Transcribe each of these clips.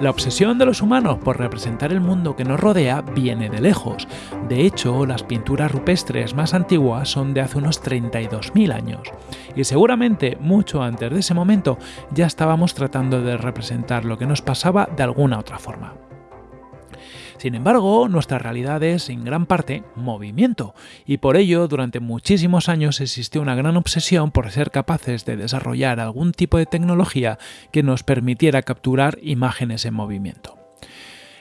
La obsesión de los humanos por representar el mundo que nos rodea viene de lejos. De hecho, las pinturas rupestres más antiguas son de hace unos 32.000 años. Y seguramente mucho antes de ese momento ya estábamos tratando de representar lo que nos pasaba de alguna otra forma. Sin embargo, nuestra realidad es, en gran parte, movimiento, y por ello durante muchísimos años existió una gran obsesión por ser capaces de desarrollar algún tipo de tecnología que nos permitiera capturar imágenes en movimiento.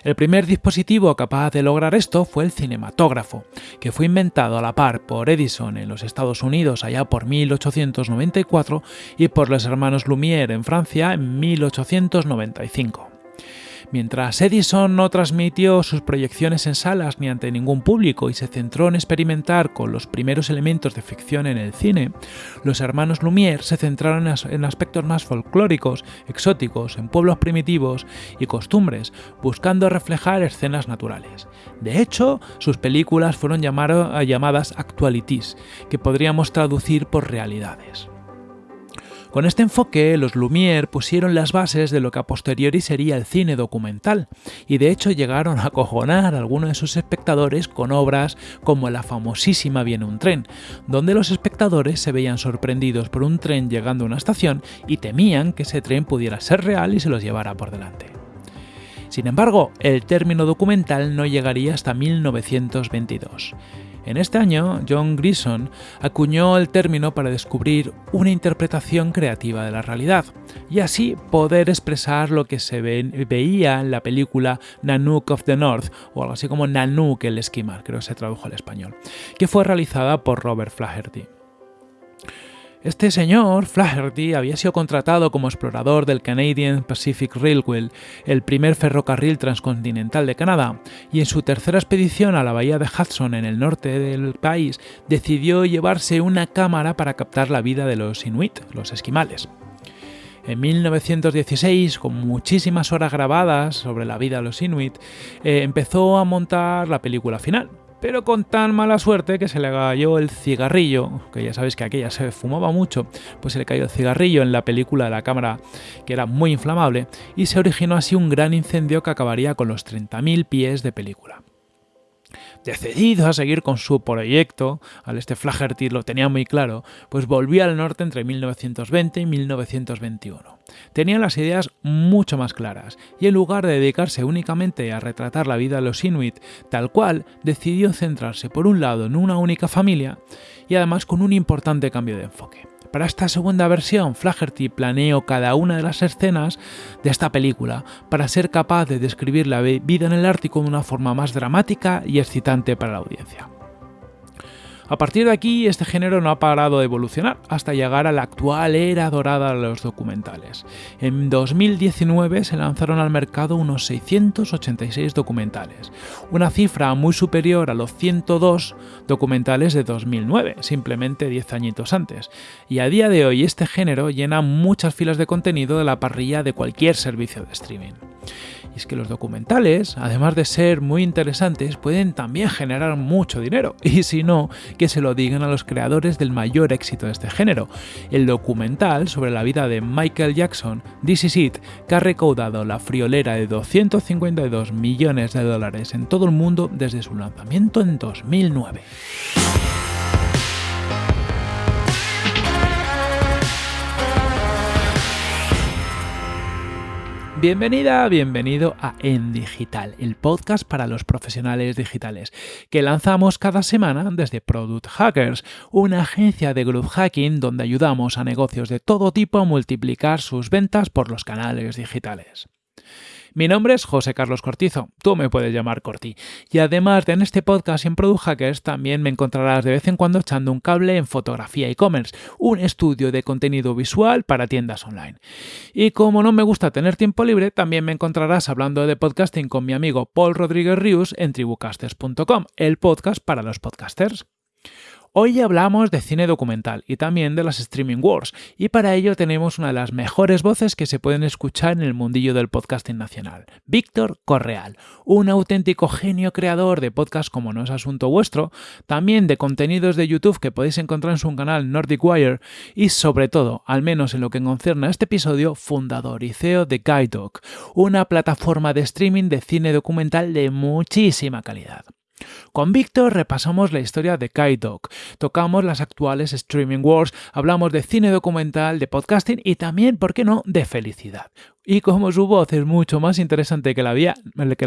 El primer dispositivo capaz de lograr esto fue el cinematógrafo, que fue inventado a la par por Edison en los Estados Unidos allá por 1894 y por los hermanos Lumière en Francia en 1895. Mientras Edison no transmitió sus proyecciones en salas ni ante ningún público y se centró en experimentar con los primeros elementos de ficción en el cine, los hermanos Lumière se centraron en aspectos más folclóricos, exóticos, en pueblos primitivos y costumbres, buscando reflejar escenas naturales. De hecho, sus películas fueron llamadas actualities, que podríamos traducir por realidades. Con este enfoque, los Lumière pusieron las bases de lo que a posteriori sería el cine documental, y de hecho llegaron a acojonar a algunos de sus espectadores con obras como la famosísima Viene un tren, donde los espectadores se veían sorprendidos por un tren llegando a una estación y temían que ese tren pudiera ser real y se los llevara por delante. Sin embargo, el término documental no llegaría hasta 1922. En este año, John Grison acuñó el término para descubrir una interpretación creativa de la realidad, y así poder expresar lo que se veía en la película Nanook of the North, o algo así como Nanook el esquimal, creo que se tradujo al español, que fue realizada por Robert Flaherty. Este señor, Flaherty, había sido contratado como explorador del Canadian Pacific Railway, el primer ferrocarril transcontinental de Canadá, y en su tercera expedición a la bahía de Hudson en el norte del país decidió llevarse una cámara para captar la vida de los inuit, los esquimales. En 1916, con muchísimas horas grabadas sobre la vida de los inuit, eh, empezó a montar la película final, pero con tan mala suerte que se le cayó el cigarrillo, que ya sabéis que aquella se fumaba mucho, pues se le cayó el cigarrillo en la película de la cámara que era muy inflamable y se originó así un gran incendio que acabaría con los 30.000 pies de película. Decidido a seguir con su proyecto, al este Flaherty lo tenía muy claro, pues volvió al norte entre 1920 y 1921. Tenía las ideas mucho más claras, y en lugar de dedicarse únicamente a retratar la vida de los inuit tal cual, decidió centrarse por un lado en una única familia y además con un importante cambio de enfoque. Para esta segunda versión, Flaherty planeó cada una de las escenas de esta película para ser capaz de describir la vida en el Ártico de una forma más dramática y excitante para la audiencia. A partir de aquí, este género no ha parado de evolucionar hasta llegar a la actual era dorada de los documentales. En 2019 se lanzaron al mercado unos 686 documentales, una cifra muy superior a los 102 documentales de 2009, simplemente 10 añitos antes. Y a día de hoy este género llena muchas filas de contenido de la parrilla de cualquier servicio de streaming. Y es que los documentales, además de ser muy interesantes, pueden también generar mucho dinero. Y si no, que se lo digan a los creadores del mayor éxito de este género. El documental sobre la vida de Michael Jackson, This Is It, que ha recaudado la friolera de 252 millones de dólares en todo el mundo desde su lanzamiento en 2009. Bienvenida, bienvenido a En Digital, el podcast para los profesionales digitales, que lanzamos cada semana desde Product Hackers, una agencia de growth hacking donde ayudamos a negocios de todo tipo a multiplicar sus ventas por los canales digitales. Mi nombre es José Carlos Cortizo, tú me puedes llamar Corti. Y además de en este podcast en Product Hackers también me encontrarás de vez en cuando echando un cable en fotografía e-commerce, un estudio de contenido visual para tiendas online. Y como no me gusta tener tiempo libre, también me encontrarás hablando de podcasting con mi amigo Paul Rodríguez Rius en tribucasters.com, el podcast para los podcasters. Hoy hablamos de cine documental y también de las streaming wars, y para ello tenemos una de las mejores voces que se pueden escuchar en el mundillo del podcasting nacional, Víctor Correal, un auténtico genio creador de podcasts como No es Asunto Vuestro, también de contenidos de YouTube que podéis encontrar en su canal Nordic Wire y sobre todo, al menos en lo que concierne a este episodio, fundador y CEO de Guide Dog, una plataforma de streaming de cine documental de muchísima calidad. Con Víctor repasamos la historia de Dog, tocamos las actuales streaming wars, hablamos de cine documental, de podcasting y también, ¿por qué no?, de felicidad. Y como su voz es mucho más interesante que la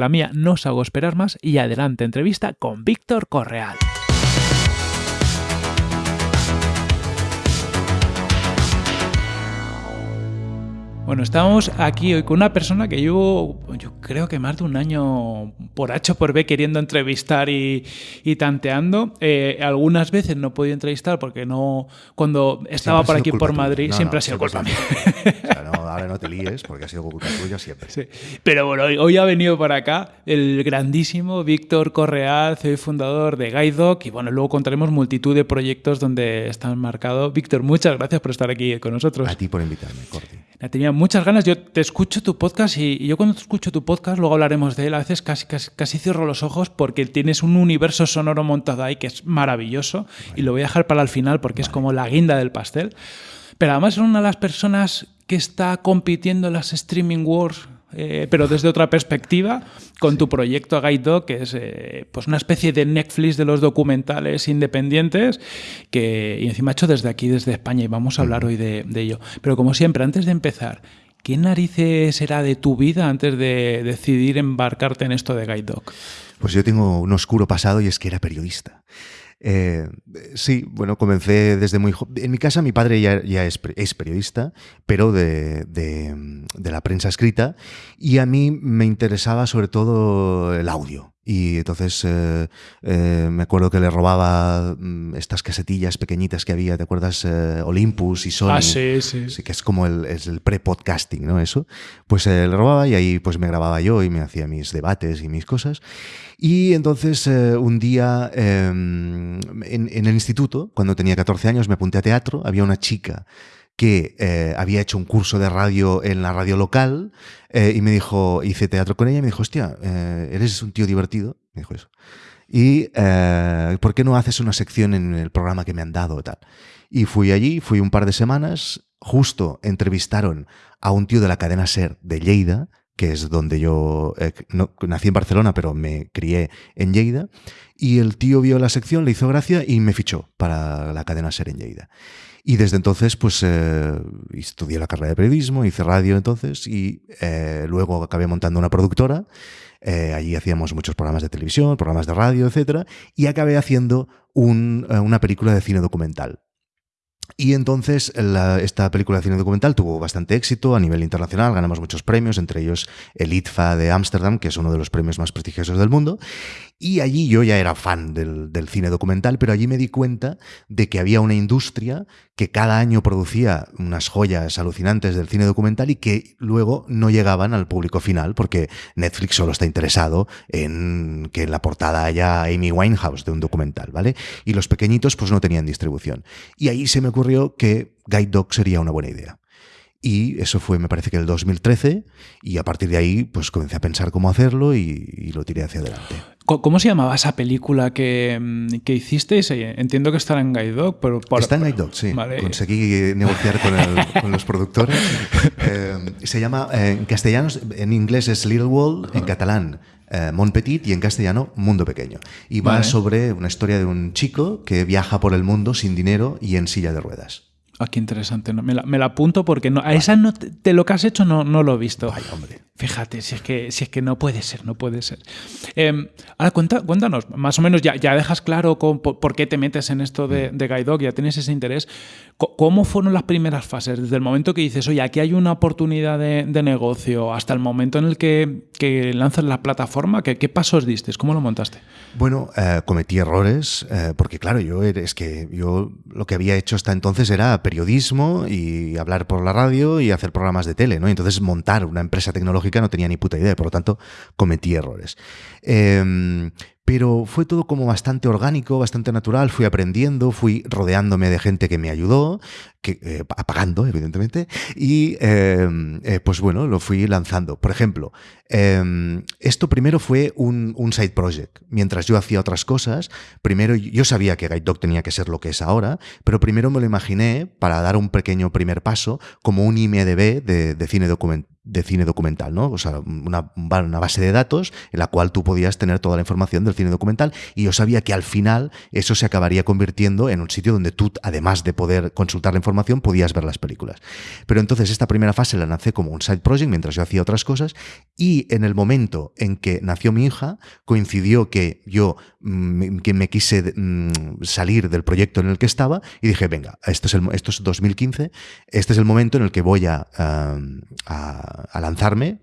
mía, no os hago esperar más y adelante entrevista con Víctor Correal. Bueno, estamos aquí hoy con una persona que llevo, yo creo que más de un año por H por B queriendo entrevistar y, tanteando. Eh, algunas veces no he podido entrevistar porque no, cuando estaba por aquí por Madrid, siempre ha sido culpa mía. ahora no te líes porque ha sido culpa tuya siempre. Pero bueno, hoy, ha venido por acá el grandísimo Víctor Correal, CEO y fundador de Guidedoc y bueno, luego contaremos multitud de proyectos donde están marcados. Víctor, muchas gracias por estar aquí con nosotros. A ti por invitarme, Corti. Tenía muchas ganas. Yo te escucho tu podcast y, yo cuando escucho tu podcast, luego hablaremos de él, a veces casi, casi, cierro los ojos porque tienes un universo sonoro montado ahí que es maravilloso y lo voy a dejar para el final porque es como la guinda del pastel. Pero además es una de las personas que está compitiendo en las streaming wars eh, pero desde otra perspectiva, con tu proyecto Guide Dog, que es eh, pues una especie de Netflix de los documentales independientes, que y encima hecho desde aquí, desde España, y vamos a hablar hoy de, ello. Pero como siempre, antes de empezar, ¿qué narices será de tu vida antes de decidir embarcarte en esto de Guide Dog? Pues yo tengo un oscuro pasado y es que era periodista. Eh, sí, bueno, comencé desde muy joven. En mi casa mi padre ya, es, periodista, pero de, la prensa escrita, y a mí me interesaba sobre todo el audio. Entonces eh, eh, me acuerdo que le robaba mm, estas casetillas pequeñitas que había, ¿te acuerdas? Olympus y Sony. Ah, sí, sí. sí que es como el, el pre-podcasting, ¿no? Eso. Pues le robaba y ahí pues me grababa yo y me hacía mis debates y mis cosas. Y entonces eh, un día em, en, el instituto, cuando tenía 14 años, me apunté a teatro, había una chica que eh, había hecho un curso de radio en la radio local eh, y me dijo, hice teatro con ella y me dijo, hostia, eres un tío divertido, me dijo eso. Y ¿por qué no haces una sección en el programa que me han dado? Tal? Y fui allí, fui un par de semanas, justo entrevistaron a un tío de la cadena SER de Lleida, que es donde yo eh, nací en Barcelona, pero me crié en Lleida. Y el tío vio la sección, le hizo gracia y me fichó para la cadena Ser en Lleida. Y desde entonces, pues eh, estudié la carrera de periodismo, hice radio entonces y eh, luego acabé montando una productora. allí hacíamos muchos programas de televisión, programas de radio, etc. Y acabé haciendo una película de cine documental y entonces esta película de cine documental tuvo bastante éxito a nivel internacional, ganamos muchos premios, entre ellos el ITFA de Ámsterdam, que es uno de los premios más prestigiosos del mundo, y allí yo ya era fan del, cine documental, pero allí me di cuenta de que había una industria que cada año producía unas joyas alucinantes del cine documental y que luego no llegaban al público final, porque Netflix solo está interesado en que en la portada haya Amy Winehouse de un documental, ¿vale? Y los pequeñitos pues no tenían distribución. Y ahí se me ocurrió que Guide Dog sería una buena idea. Y eso fue, me parece que el 2013, y a partir de ahí, pues comencé a pensar cómo hacerlo y, lo tiré hacia adelante. ¿Cómo se llamaba esa película que, mm, que hicisteis? Entiendo que estará en Guide Dog, pero... Está en Guide Dog, sí. Conseguí negociar con, los productores. Eh, se llama, eh, en castellano, en inglés es Little World, en catalán eh, Mon Petit y en castellano Mundo Pequeño. Y va sobre una historia de un chico que viaja por el mundo sin dinero y en silla de ruedas. Ah, qué interesante. Me la, me la apunto porque no, a esa no te, lo que has hecho no, no lo he visto. Ay, hombre. Fíjate, si es que, si es que no puede ser, no puede ser. Em, ahora cuéntanos, más o menos ya, ya dejas claro por, qué te metes en esto de, mm. de Guide Dog, ya tienes ese interés. ¿Cómo fueron las primeras fases? Desde el momento que dices, oye, aquí hay una oportunidad de, negocio, hasta el momento en el que, que lanzas la plataforma, ¿qué, ¿qué, pasos diste? ¿Cómo lo montaste? Bueno, eh, cometí errores, eh, porque claro, yo es que yo lo que había hecho hasta entonces era periodismo y hablar por la radio y hacer programas de tele, ¿no? Entonces montar una empresa tecnológica no tenía ni puta idea, por lo tanto cometí errores. Em, pero fue todo como bastante orgánico, bastante natural, fui aprendiendo, fui rodeándome de gente que me ayudó, que, eh, apagando, evidentemente, y em, eh, pues bueno, lo fui lanzando. Por ejemplo, em, esto primero fue un, side project. Mientras yo hacía otras cosas, primero yo sabía que Guide Dog tenía que ser lo que es ahora, pero primero me lo imaginé para dar un pequeño primer paso como un IMDB de, de cine documental de cine documental, ¿no? O sea, una, una, base de datos en la cual tú podías tener toda la información del cine documental y yo sabía que al final eso se acabaría convirtiendo en un sitio donde tú, además de poder consultar la información, podías ver las películas. Pero entonces esta primera fase la lancé como un side project mientras yo hacía otras cosas y en el momento en que nació mi hija coincidió que yo que me quise mm, salir del proyecto en el que estaba y dije, venga, esto es, esto es 2015, este es el momento en el que voy a, a a, lanzarme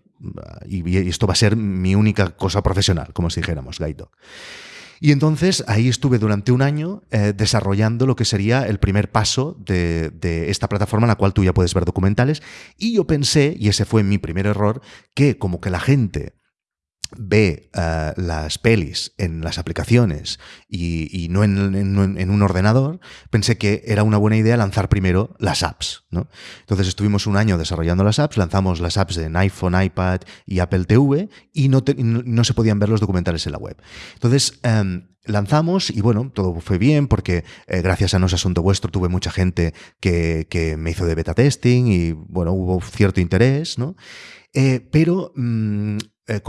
y, esto va a ser mi única cosa profesional, como si dijéramos, Gaito. Y entonces ahí estuve durante un año eh, desarrollando lo que sería el primer paso de, de, esta plataforma en la cual tú ya puedes ver documentales. Y yo pensé, y ese fue mi primer error, que como que la gente ve eh, las pelis en las aplicaciones y, no, en, un ordenador, pensé que era una buena idea lanzar primero las apps. ¿no? Entonces estuvimos un año desarrollando las apps, lanzamos las apps en iPhone, iPad y Apple TV y no, no se podían ver los documentales en la web. Entonces, em, lanzamos y bueno, todo fue bien porque eh, gracias a No es Asunto Vuestro tuve mucha gente que, que, me hizo de beta testing y bueno, hubo cierto interés, ¿no? Eh, pero mm, eh,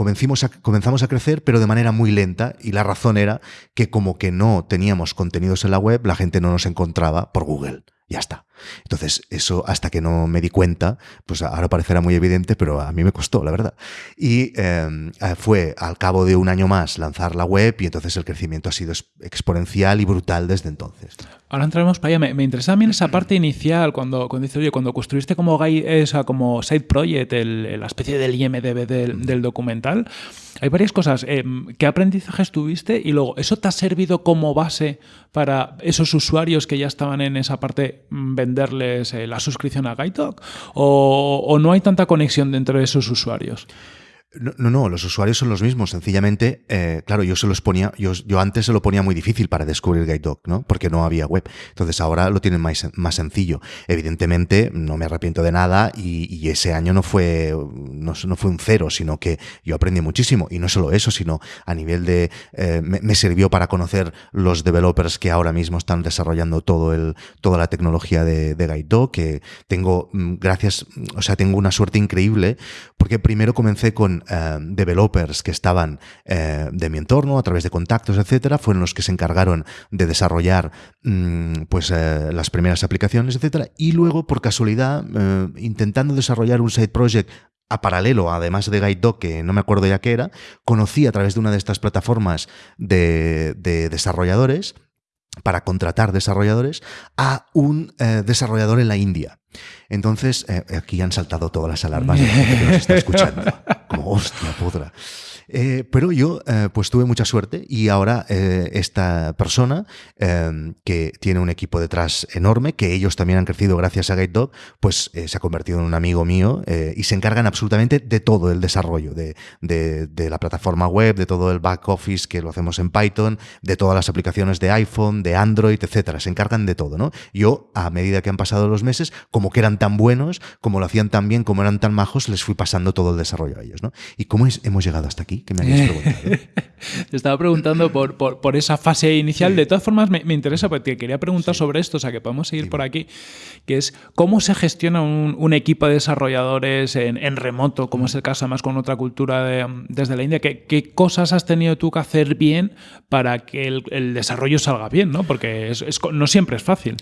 a, comenzamos a crecer, pero de manera muy lenta, y la razón era que como que no teníamos contenidos en la web, la gente no nos encontraba por Google. Ya está. Entonces, eso hasta que no me di cuenta, pues ahora parecerá muy evidente, pero a mí me costó, la verdad. Y em, eh, fue al cabo de un año más lanzar la web y entonces el crecimiento ha sido exponencial y brutal desde entonces. Ahora entraremos para allá. Me, interesa también esa parte inicial, cuando, cuando dices, oye, cuando construiste como, esa, como side project, la especie del IMDB del, del documental, hay varias cosas. Em, ¿Qué aprendizajes tuviste? Y luego, ¿eso te ha servido como base para esos usuarios que ya estaban en esa parte mm, venderles eh, la suscripción a GuideDog? O, ¿O no hay tanta conexión dentro de esos usuarios? No, no, los usuarios son los mismos. Sencillamente, eh, claro, yo se los ponía, yo, yo, antes se lo ponía muy difícil para descubrir GuideDog, ¿no? Porque no había web. Entonces ahora lo tienen más, más sencillo. Evidentemente, no me arrepiento de nada y, y ese año no fue, no, no, fue un cero, sino que yo aprendí muchísimo. Y no solo eso, sino a nivel de, eh, me, me, sirvió para conocer los developers que ahora mismo están desarrollando todo el, toda la tecnología de, de GuideDog, que tengo, mm, gracias, o sea, tengo una suerte increíble, porque primero comencé con eh, developers que estaban eh, de mi entorno, a través de contactos, etcétera, fueron los que se encargaron de desarrollar mm, pues, eh, las primeras aplicaciones, etcétera. Y luego, por casualidad, intentando desarrollar un side project a paralelo, además de GuideDog, que no me acuerdo ya qué era, conocí a través de una de estas plataformas de, desarrolladores para contratar desarrolladores a un desarrollador en la India. Entonces, aquí han saltado todas las alarmas de gente que nos está escuchando. Como, hostia, podra. Eh, pero yo eh, pues tuve mucha suerte y ahora eh, esta persona que tiene un equipo detrás enorme, que ellos también han crecido gracias a GuideDog, pues se ha convertido en un amigo mío y se encargan absolutamente de todo el desarrollo, de, de, la plataforma web, de todo el back office que lo hacemos en Python, de todas las aplicaciones de iPhone, de Android, etcétera. Se encargan de todo, ¿no? Yo, a medida que han pasado los meses, como que eran tan buenos, como lo hacían tan bien, como eran tan majos, les fui pasando todo el desarrollo a ellos, ¿no? ¿Y cómo hemos llegado hasta aquí? Que me Te estaba preguntando por, por, esa fase inicial. De todas formas, me, interesa porque quería preguntar sobre esto, o sea que podemos seguir por aquí, que es cómo se gestiona un, equipo de desarrolladores en, remoto, como es el caso además con otra cultura desde la India. ¿Qué, ¿Qué, cosas has tenido tú que hacer bien para que el, desarrollo salga bien? ¿no? Porque no siempre es fácil.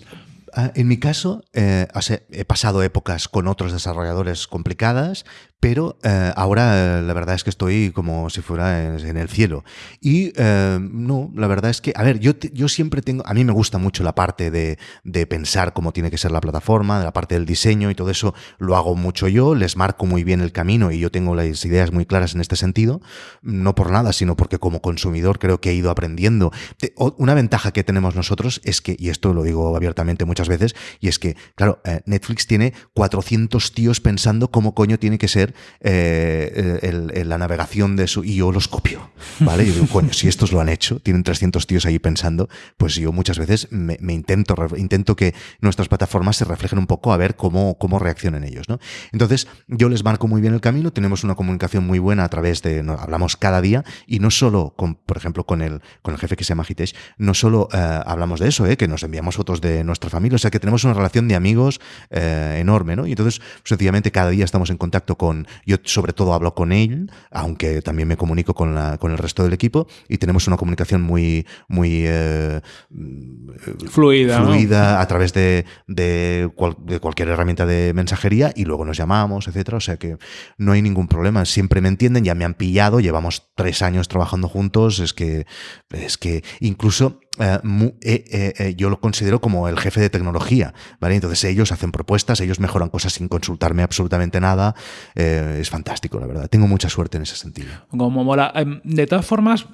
Ah, en mi caso, eh, he pasado épocas con otros desarrolladores complicadas, pero eh, ahora la verdad es que estoy como si fuera en, el cielo. Y eh, no, la verdad es que, a ver, yo, yo siempre tengo, a mí me gusta mucho la parte de, de, pensar cómo tiene que ser la plataforma, de la parte del diseño y todo eso lo hago mucho yo, les marco muy bien el camino y yo tengo las ideas muy claras en este sentido, no por nada, sino porque como consumidor creo que he ido aprendiendo. Una ventaja que tenemos nosotros es que, y esto lo digo abiertamente muchas veces, y es que, claro, eh, Netflix tiene 400 tíos pensando cómo coño tiene que ser hacer eh, la navegación de su... Y yo los copio, ¿vale? Yo digo, coño, si estos lo han hecho, tienen 300 tíos ahí pensando, pues yo muchas veces me, intento, intento que nuestras plataformas se reflejen un poco a ver cómo, cómo reaccionan ellos, ¿no? Entonces, yo les marco muy bien el camino, tenemos una comunicación muy buena a través de... hablamos cada día y no solo, con, por ejemplo, con el, con el jefe que se llama Hitesh, no solo eh, hablamos de eso, eh, que nos enviamos fotos de nuestra familia, o sea, que tenemos una relación de amigos eh, enorme, ¿no? Y entonces, sencillamente, cada día estamos en contacto con, yo sobre todo hablo con él, aunque también me comunico con, la, con el resto del equipo, y tenemos una comunicación muy, muy fluida, fluida a través de, de, de, cualquier herramienta de mensajería, y luego nos llamamos, etcétera. O sea que no hay ningún problema, siempre me entienden, ya me han pillado, llevamos tres años trabajando juntos, es que, es que incluso eh, eh, eh, yo lo considero como el jefe de tecnología, ¿vale? Entonces ellos hacen propuestas, ellos mejoran cosas sin consultarme absolutamente nada. es fantástico, la verdad. Tengo mucha suerte en ese sentido. Como mola. Em, de todas formas,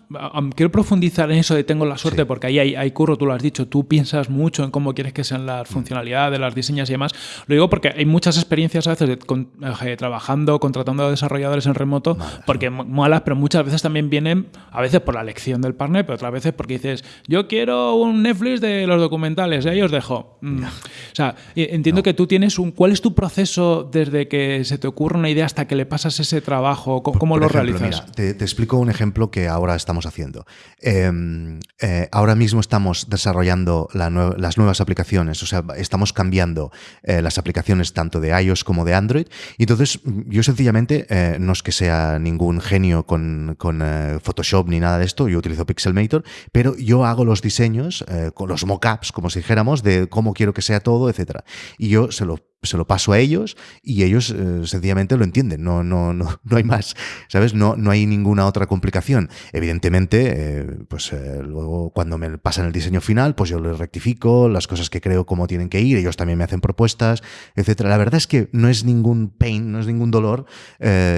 quiero profundizar en eso de tengo la suerte, porque ahí hay, curro, tú lo has dicho, tú piensas mucho en cómo quieres que sean las mm. funcionalidades, las diseñas y demás. Lo digo porque hay muchas experiencias a veces de, trabajando, contratando a desarrolladores en remoto, porque molas, pero muchas veces también vienen, a veces por la elección del partner, pero otras veces porque dices, yo quiero un Netflix de los documentales, ahí os dejo. Mm. O sea, entiendo que tú tienes un... ¿Cuál es tu proceso desde que se te ocurre una idea hasta que le pasas ese trabajo? ¿Cómo, lo realizas? te, explico un ejemplo que ahora estamos haciendo. Em, eh, ahora mismo estamos desarrollando las nuevas aplicaciones, o sea, estamos cambiando eh, las aplicaciones tanto de iOS como de Android. Y entonces, yo sencillamente, eh, no es que sea ningún genio con, con Photoshop ni nada de esto, yo utilizo Pixelmator, pero yo hago los diseños, eh, con los mockups, como si dijéramos, de cómo quiero que sea todo, etcétera. Y yo se lo se lo paso a ellos y ellos eh, sencillamente lo entienden, no, no, no, no hay más, ¿sabes? No, no hay ninguna otra complicación. Evidentemente, eh, pues eh, luego cuando me pasan el diseño final, pues yo les rectifico las cosas que creo cómo tienen que ir, ellos también me hacen propuestas, etcétera. La verdad es que no es ningún pain, no es ningún dolor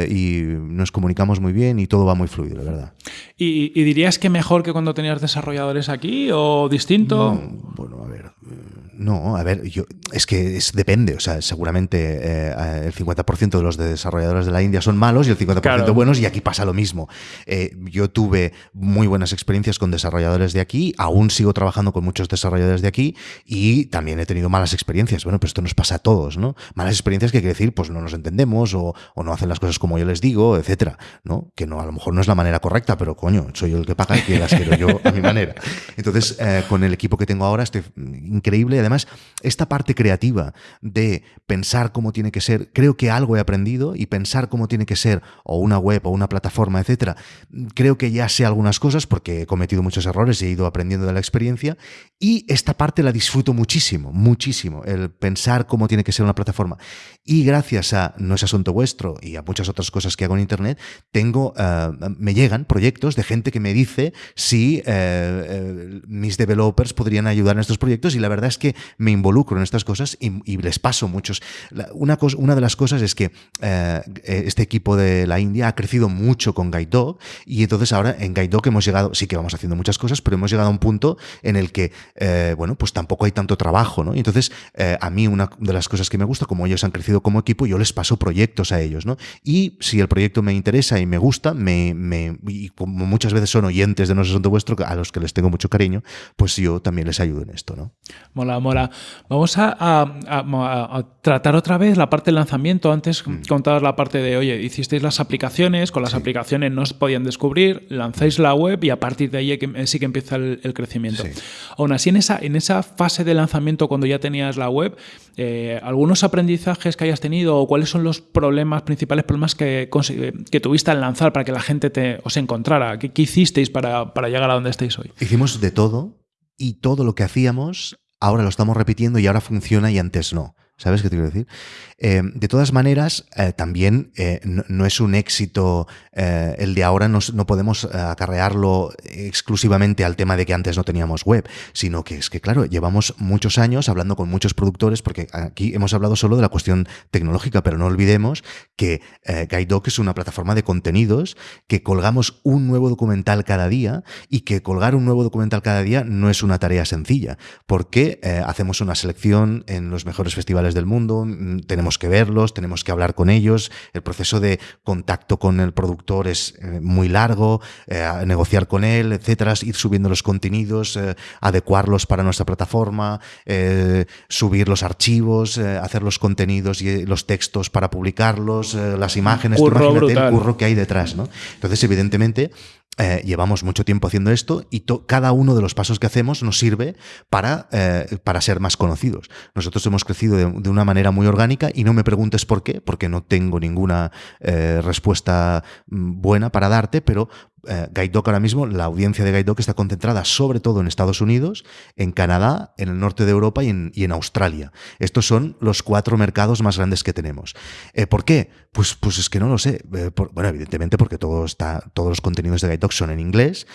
y nos comunicamos muy bien y todo va muy fluido, la verdad. ¿Y, dirías que mejor que cuando tenías desarrolladores aquí o distinto? bueno, a ver no, a ver, yo, es que es, depende. O sea, seguramente eh, el 50% de los desarrolladores de la India son malos y el 50% buenos, y aquí pasa lo mismo. Eh, yo tuve muy buenas experiencias con desarrolladores de aquí, aún sigo trabajando con muchos desarrolladores de aquí y también he tenido malas experiencias. Bueno, pues esto nos pasa a todos, ¿no? Malas experiencias que quiere decir, pues no nos entendemos o, no hacen las cosas como yo les digo, etcétera, ¿no? Que no, a lo mejor no es la manera correcta, pero coño, soy yo el que paga y las quiero yo a mi manera. Entonces, eh, con el equipo que tengo ahora estoy increíble además, esta parte creativa de pensar cómo tiene que ser, creo que algo he aprendido y pensar cómo tiene que ser o una web o una plataforma, etcétera, creo que ya sé algunas cosas porque he cometido muchos errores y he ido aprendiendo de la experiencia y esta parte la disfruto muchísimo, muchísimo, el pensar cómo tiene que ser una plataforma. Y gracias a No es asunto vuestro y a muchas otras cosas que hago en Internet, tengo, eh, me llegan proyectos de gente que me dice si eh, eh, mis developers podrían ayudar en estos proyectos y la verdad es que me involucro en estas cosas y, les paso muchos. Una, una de las cosas es que eh, este equipo de la India ha crecido mucho con Guide Dog y entonces ahora en Guide Dog hemos llegado, sí que vamos haciendo muchas cosas, pero hemos llegado a un punto en el que, eh, bueno, pues tampoco hay tanto trabajo, ¿no? Y entonces eh, a mí una de las cosas que me gusta, como ellos han crecido como equipo, yo les paso proyectos a ellos, ¿no? Y si el proyecto me interesa y me gusta, me, y como muchas veces son oyentes de No Asunto Vuestro, a los que les tengo mucho cariño, pues yo también les ayudo en esto, ¿no? Vamos a, tratar otra vez la parte del lanzamiento. Antes mm. contabas la parte de, oye, hicisteis las aplicaciones, con las aplicaciones no se podían descubrir, lanzáis la web y a partir de ahí sí que empieza el, crecimiento. Aún así, en esa, en esa fase de lanzamiento, cuando ya tenías la web, eh, ¿algunos aprendizajes que hayas tenido o cuáles son los problemas, principales problemas que, que tuviste al lanzar para que la gente te, os encontrara? ¿Qué, hicisteis para, para llegar a donde estáis hoy? Hicimos de todo y todo lo que hacíamos ahora lo estamos repitiendo y ahora funciona y antes no. ¿Sabes qué te quiero decir? Eh, de todas maneras, eh, también eh, no, es un éxito el de ahora, no, no, podemos acarrearlo exclusivamente al tema de que antes no teníamos web, sino que es que, claro, llevamos muchos años hablando con muchos productores, porque aquí hemos hablado solo de la cuestión tecnológica, pero no olvidemos que Guidedoc es una plataforma de contenidos, que colgamos un nuevo documental cada día y que colgar un nuevo documental cada día no es una tarea sencilla, porque hacemos una selección en los mejores festivales del mundo, mm, tenemos que verlos, tenemos que hablar con ellos, el proceso de contacto con el productor es eh, muy largo, eh, negociar con él, etcétera, ir subiendo los contenidos, eh, adecuarlos para nuestra plataforma, subir los archivos, hacer los contenidos y los textos para publicarlos, las imágenes, imagínate el curro que hay detrás, ¿no? Entonces, evidentemente, eh, llevamos mucho tiempo haciendo esto y cada uno de los pasos que hacemos nos sirve para, eh, para ser más conocidos. Nosotros hemos crecido de, una manera muy orgánica y no me preguntes por qué, porque no tengo ninguna eh, respuesta mm, buena para darte, pero Guide Dog ahora mismo, la audiencia de Guide Dog está concentrada sobre todo en Estados Unidos, en Canadá, en el norte de Europa y en, Australia. Estos son los cuatro mercados más grandes que tenemos. ¿Por qué? Pues, pues es que no lo sé. Eh, bueno, evidentemente porque todo está, todos los contenidos de Guide Dog son en inglés.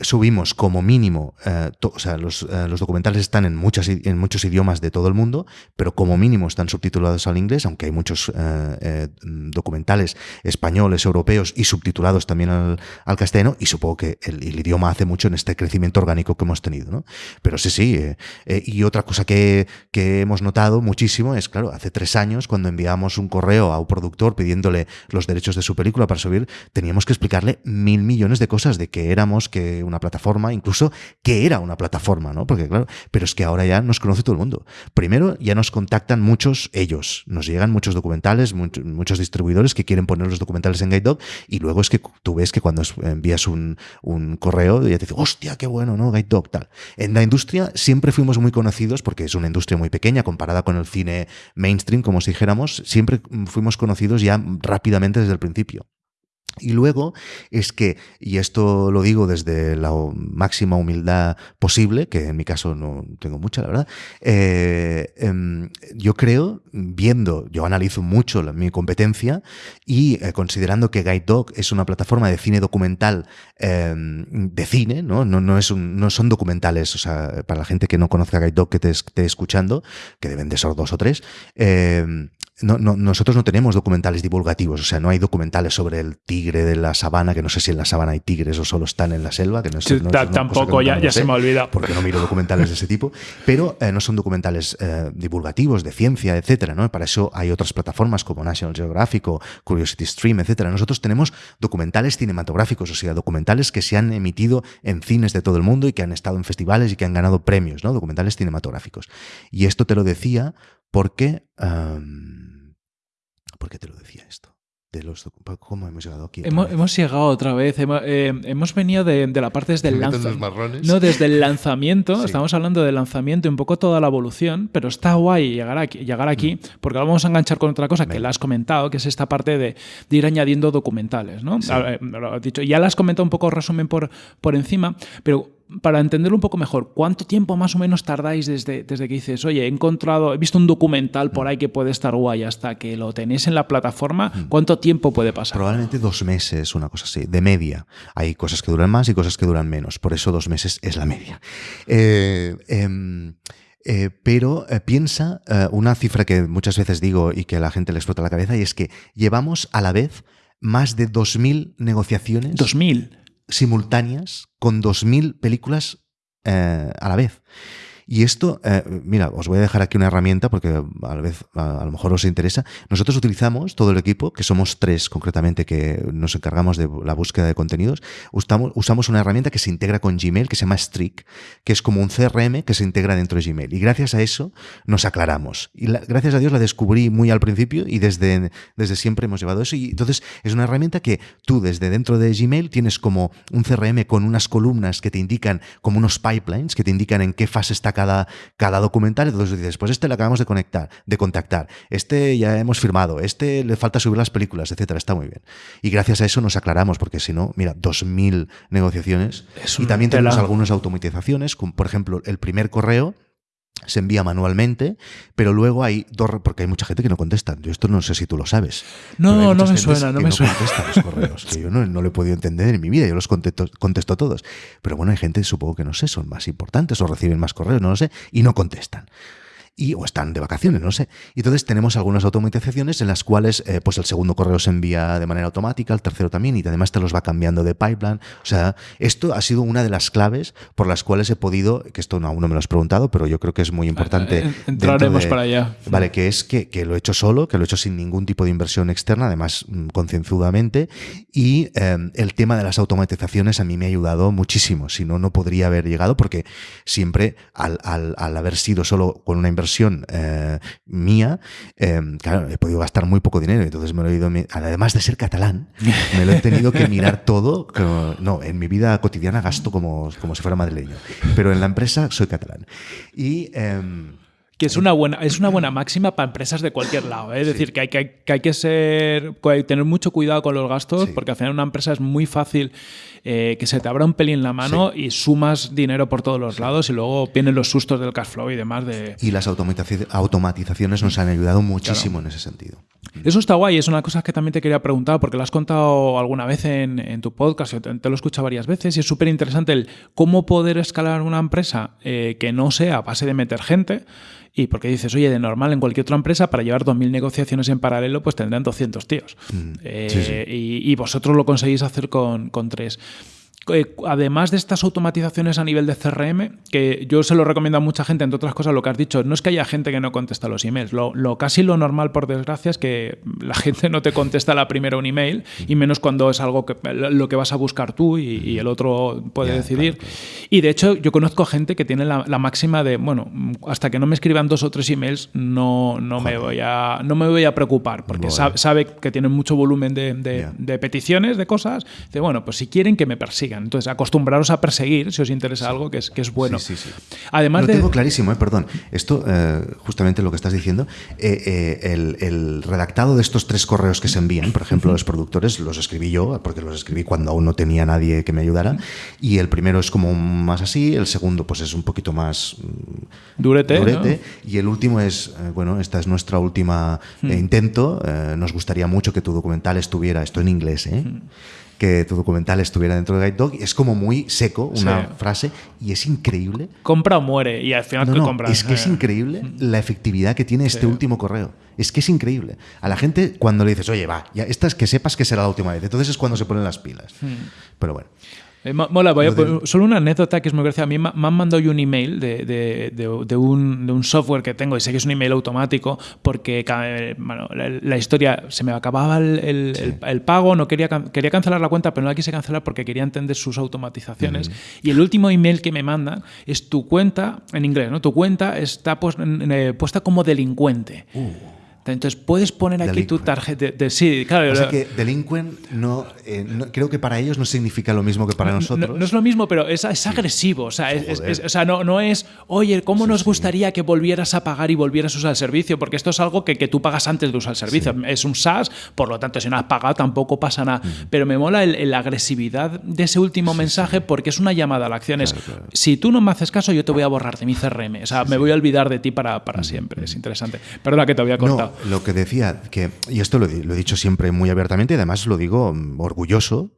subimos como mínimo, o sea, los, documentales están en, muchas, en muchos idiomas de todo el mundo, pero como mínimo están subtitulados al inglés, aunque hay muchos documentales españoles, europeos y subtitulados también al, al castellano y supongo que el, idioma hace mucho en este crecimiento orgánico que hemos tenido. ¿no? Pero sí, sí. Eh, eh, y otra cosa que, que, hemos notado muchísimo es, claro, hace tres años cuando enviamos un correo a un pidiéndole los derechos de su película para subir, teníamos que explicarle mil millones de cosas de que éramos, que una plataforma, incluso que era una plataforma, ¿no? Porque claro, pero es que ahora ya nos conoce todo el mundo. Primero, ya nos contactan muchos ellos, nos llegan muchos documentales, muchos, distribuidores que quieren poner los documentales en Guide y luego es que tú ves que cuando envías un, correo y ya te dice, hostia, qué bueno, ¿no? Guide Dog, tal. En la industria siempre fuimos muy conocidos, porque es una industria muy pequeña comparada con el cine mainstream, como si dijéramos, siempre fuimos conocidos ya rápidamente desde el principio. Y luego es que, y esto lo digo desde la máxima humildad posible, que en mi caso no tengo mucha, la verdad, eh, em, yo creo, viendo, yo analizo mucho mi competencia y eh, considerando que Guide Dog es una plataforma de cine documental em, de cine, ¿no? No, no, es no son documentales, o sea, para la gente que no conozca Guide Dog que te esté escuchando, que deben de ser dos o tres, eh, no, no, nosotros no tenemos documentales divulgativos, o sea, no hay documentales sobre el tigre de la sabana, que no sé si en la sabana hay tigres o solo están en la selva, que no, es, tampoco, ya, ya se me olvida. Porque no miro documentales de ese tipo, pero eh, no son documentales eh, divulgativos de ciencia, etcétera, ¿no? Para eso hay otras plataformas como National Geographic o Curiosity Stream, etcétera. Nosotros tenemos documentales cinematográficos, o sea, documentales que se han emitido en cines de todo el mundo y que han estado en festivales y que han ganado premios, ¿no? Documentales cinematográficos. Y esto te lo decía porque... ¿Por qué te lo decía esto? De los, ¿Cómo hemos llegado aquí? Hemos, llegado otra vez. Hemos, eh, venido de, la parte desde el lanzamiento. No, desde el lanzamiento. Estamos hablando del lanzamiento y un poco toda la evolución, pero está guay llegar aquí, llegar aquí mm. porque ahora vamos a enganchar con otra cosa que la has comentado, que es esta parte de, ir añadiendo documentales. ¿no? lo dicho, ya la has comentado un poco resumen por, por encima, pero para entenderlo un poco mejor, ¿cuánto tiempo más o menos tardáis desde, desde que dices, oye, he encontrado, he visto un documental por ahí que puede estar guay hasta que lo tenéis en la plataforma? Mm. ¿Cuánto tiempo puede pasar? Probablemente dos meses, una cosa así, de media. Hay cosas que duran más y cosas que duran menos. Por eso dos meses es la media. Eh, em, eh, pero eh, piensa una cifra que muchas veces digo y que a la gente le explota la cabeza y es que llevamos a la vez más de 2.000 negociaciones. ¿2.000? simultáneas con 2.000 películas eh, a la vez. Y esto, eh, mira, os voy a dejar aquí una herramienta porque a, la vez, a, lo mejor os interesa. Nosotros utilizamos todo el equipo, que somos tres concretamente que nos encargamos de la búsqueda de contenidos, usamos, usamos una herramienta que se integra con Gmail, que se llama Streak, que es como un CRM que se integra dentro de Gmail. Y gracias a eso nos aclaramos. Y gracias a Dios la descubrí muy al principio y desde, desde siempre hemos llevado eso. Y entonces es una herramienta que tú desde dentro de Gmail tienes como un CRM con unas columnas que te indican, como unos pipelines que te indican en qué fase está cada, cada documental, entonces dices, pues este le acabamos de conectar, de contactar, este ya hemos firmado, este le falta subir las películas, etcétera, está muy bien. Y gracias a eso nos aclaramos, porque si no, mira, 2.000 negociaciones. y también tenemos algunas automatizaciones, como por ejemplo el primer correo se envía manualmente, pero luego hay dos, porque hay mucha gente que no contesta. Yo esto no sé si tú lo sabes. No, no me suena, no me suena. los correos, que yo no, no lo he podido entender en mi vida, yo los contesto, contesto todos. Pero bueno, hay gente, supongo que no sé, son más importantes o reciben más correos, no lo sé, y no contestan. Y, o están de vacaciones, no sé. Y entonces tenemos algunas automatizaciones en las cuales eh, pues el segundo correo se envía de manera automática, el tercero también, y además te los va cambiando de pipeline. O sea, esto ha sido una de las claves por las cuales he podido, que esto aún no me lo has preguntado, pero yo creo que es muy importante. Eh, entraremos para allá. Vale, que es que, que, lo he hecho solo, que lo he hecho sin ningún tipo de inversión externa, además mm, concienzudamente, y em, el tema de las automatizaciones a mí me ha ayudado muchísimo, si no, no podría haber llegado, porque siempre al, al, al haber sido solo con una inversión eh, mía, eh, claro, he podido gastar muy poco dinero, entonces me lo he ido, además de ser catalán, me lo he tenido que mirar todo, no, en mi vida cotidiana gasto como, como si fuera madrileño, pero en la empresa soy catalán. Y... Eh, que es una buena, es una buena máxima para empresas de cualquier lado. ¿eh? Es decir, que hay, que, hay que ser, tener mucho cuidado con los gastos, porque al final una empresa es muy fácil eh, que se te abra un pelín la mano y sumas dinero por todos los lados y luego vienen los sustos del cash flow y demás. De... Y las automatizaciones nos han ayudado muchísimo en ese sentido. Eso está guay, es una cosa que también te quería preguntar, porque lo has contado alguna vez en, tu podcast, te, te, lo he escuchado varias veces, y es súper interesante el cómo poder escalar una empresa eh, que no sea a base de meter gente, y porque dices, oye, de normal en cualquier otra empresa, para llevar 2.000 negociaciones en paralelo, pues tendrán 200 tíos. Mm, eh, y, y, vosotros lo conseguís hacer con, con tres. Eh, además de estas automatizaciones a nivel de CRM, que yo se lo recomiendo a mucha gente, entre otras cosas, lo que has dicho, no es que haya gente que no contesta los emails, lo, casi lo normal, por desgracia, es que la gente no te contesta la primera un email, y menos cuando es algo que lo que vas a buscar tú y, el otro puede decidir. Y de hecho, yo conozco gente que tiene la, máxima de, bueno, hasta que no me escriban dos o tres emails, no, no, me, voy a, no me voy a preocupar, porque sabe, que tienen mucho volumen de, de peticiones, de cosas. Dice, bueno, pues si quieren que me persigan entonces, acostumbraros a perseguir si os interesa algo que es, que es bueno. Sí, sí, Además lo tengo clarísimo, eh, perdón. Esto, eh, justamente lo que estás diciendo, eh, el, redactado de estos tres correos que se envían, por ejemplo, los productores, los escribí yo, porque los escribí cuando aún no tenía nadie que me ayudara. Y el primero es como más así, el segundo, pues es un poquito más mm, durete. Y el último es, bueno, esta es nuestra última intento. nos gustaría mucho que tu documental estuviera, esto en inglés, ¿eh? Que tu documental estuviera dentro de Guide Dog. Es como muy seco una frase y es increíble. Compra o muere y al final no, compras. Es que es eh. increíble la efectividad que tiene este último correo. Es que es increíble. A la gente cuando le dices, oye, va, ya esta es que sepas que será la última vez. Entonces es cuando se ponen las pilas. Hmm. Pero bueno. Eh, mola, voy a, solo una anécdota que es muy graciosa. A mí me, han mandado un email de, de, de, un, de, un, software que tengo y sé que es un email automático porque bueno, la, historia se me acababa el, el, pago, no quería, quería cancelar la cuenta, pero no la quise cancelar porque quería entender sus automatizaciones. Y el último email que me mandan es tu cuenta, en inglés, ¿no? Tu cuenta está pues, puesta como delincuente. Uh. Entonces puedes poner aquí tu tarjeta de, sí, claro. O sea que delinquent eh, no, creo que para ellos no significa lo mismo que para nosotros. No, es lo mismo, pero es, es agresivo. O sea, o sea no, no, es, oye, ¿cómo nos gustaría que volvieras a pagar y volvieras a usar el servicio? Porque esto es algo que, que tú pagas antes de usar el servicio. Es un SaaS, por lo tanto, si no has pagado tampoco pasa nada. Pero me mola la agresividad de ese último mensaje porque es una llamada a la acción. si tú no me haces caso, yo te voy a borrar de mi CRM. O sea, me voy a olvidar de ti para, para siempre. Es interesante. Perdona que te había cortado lo que decía, que, y esto lo, he dicho siempre muy abiertamente y además lo digo mm, orgulloso,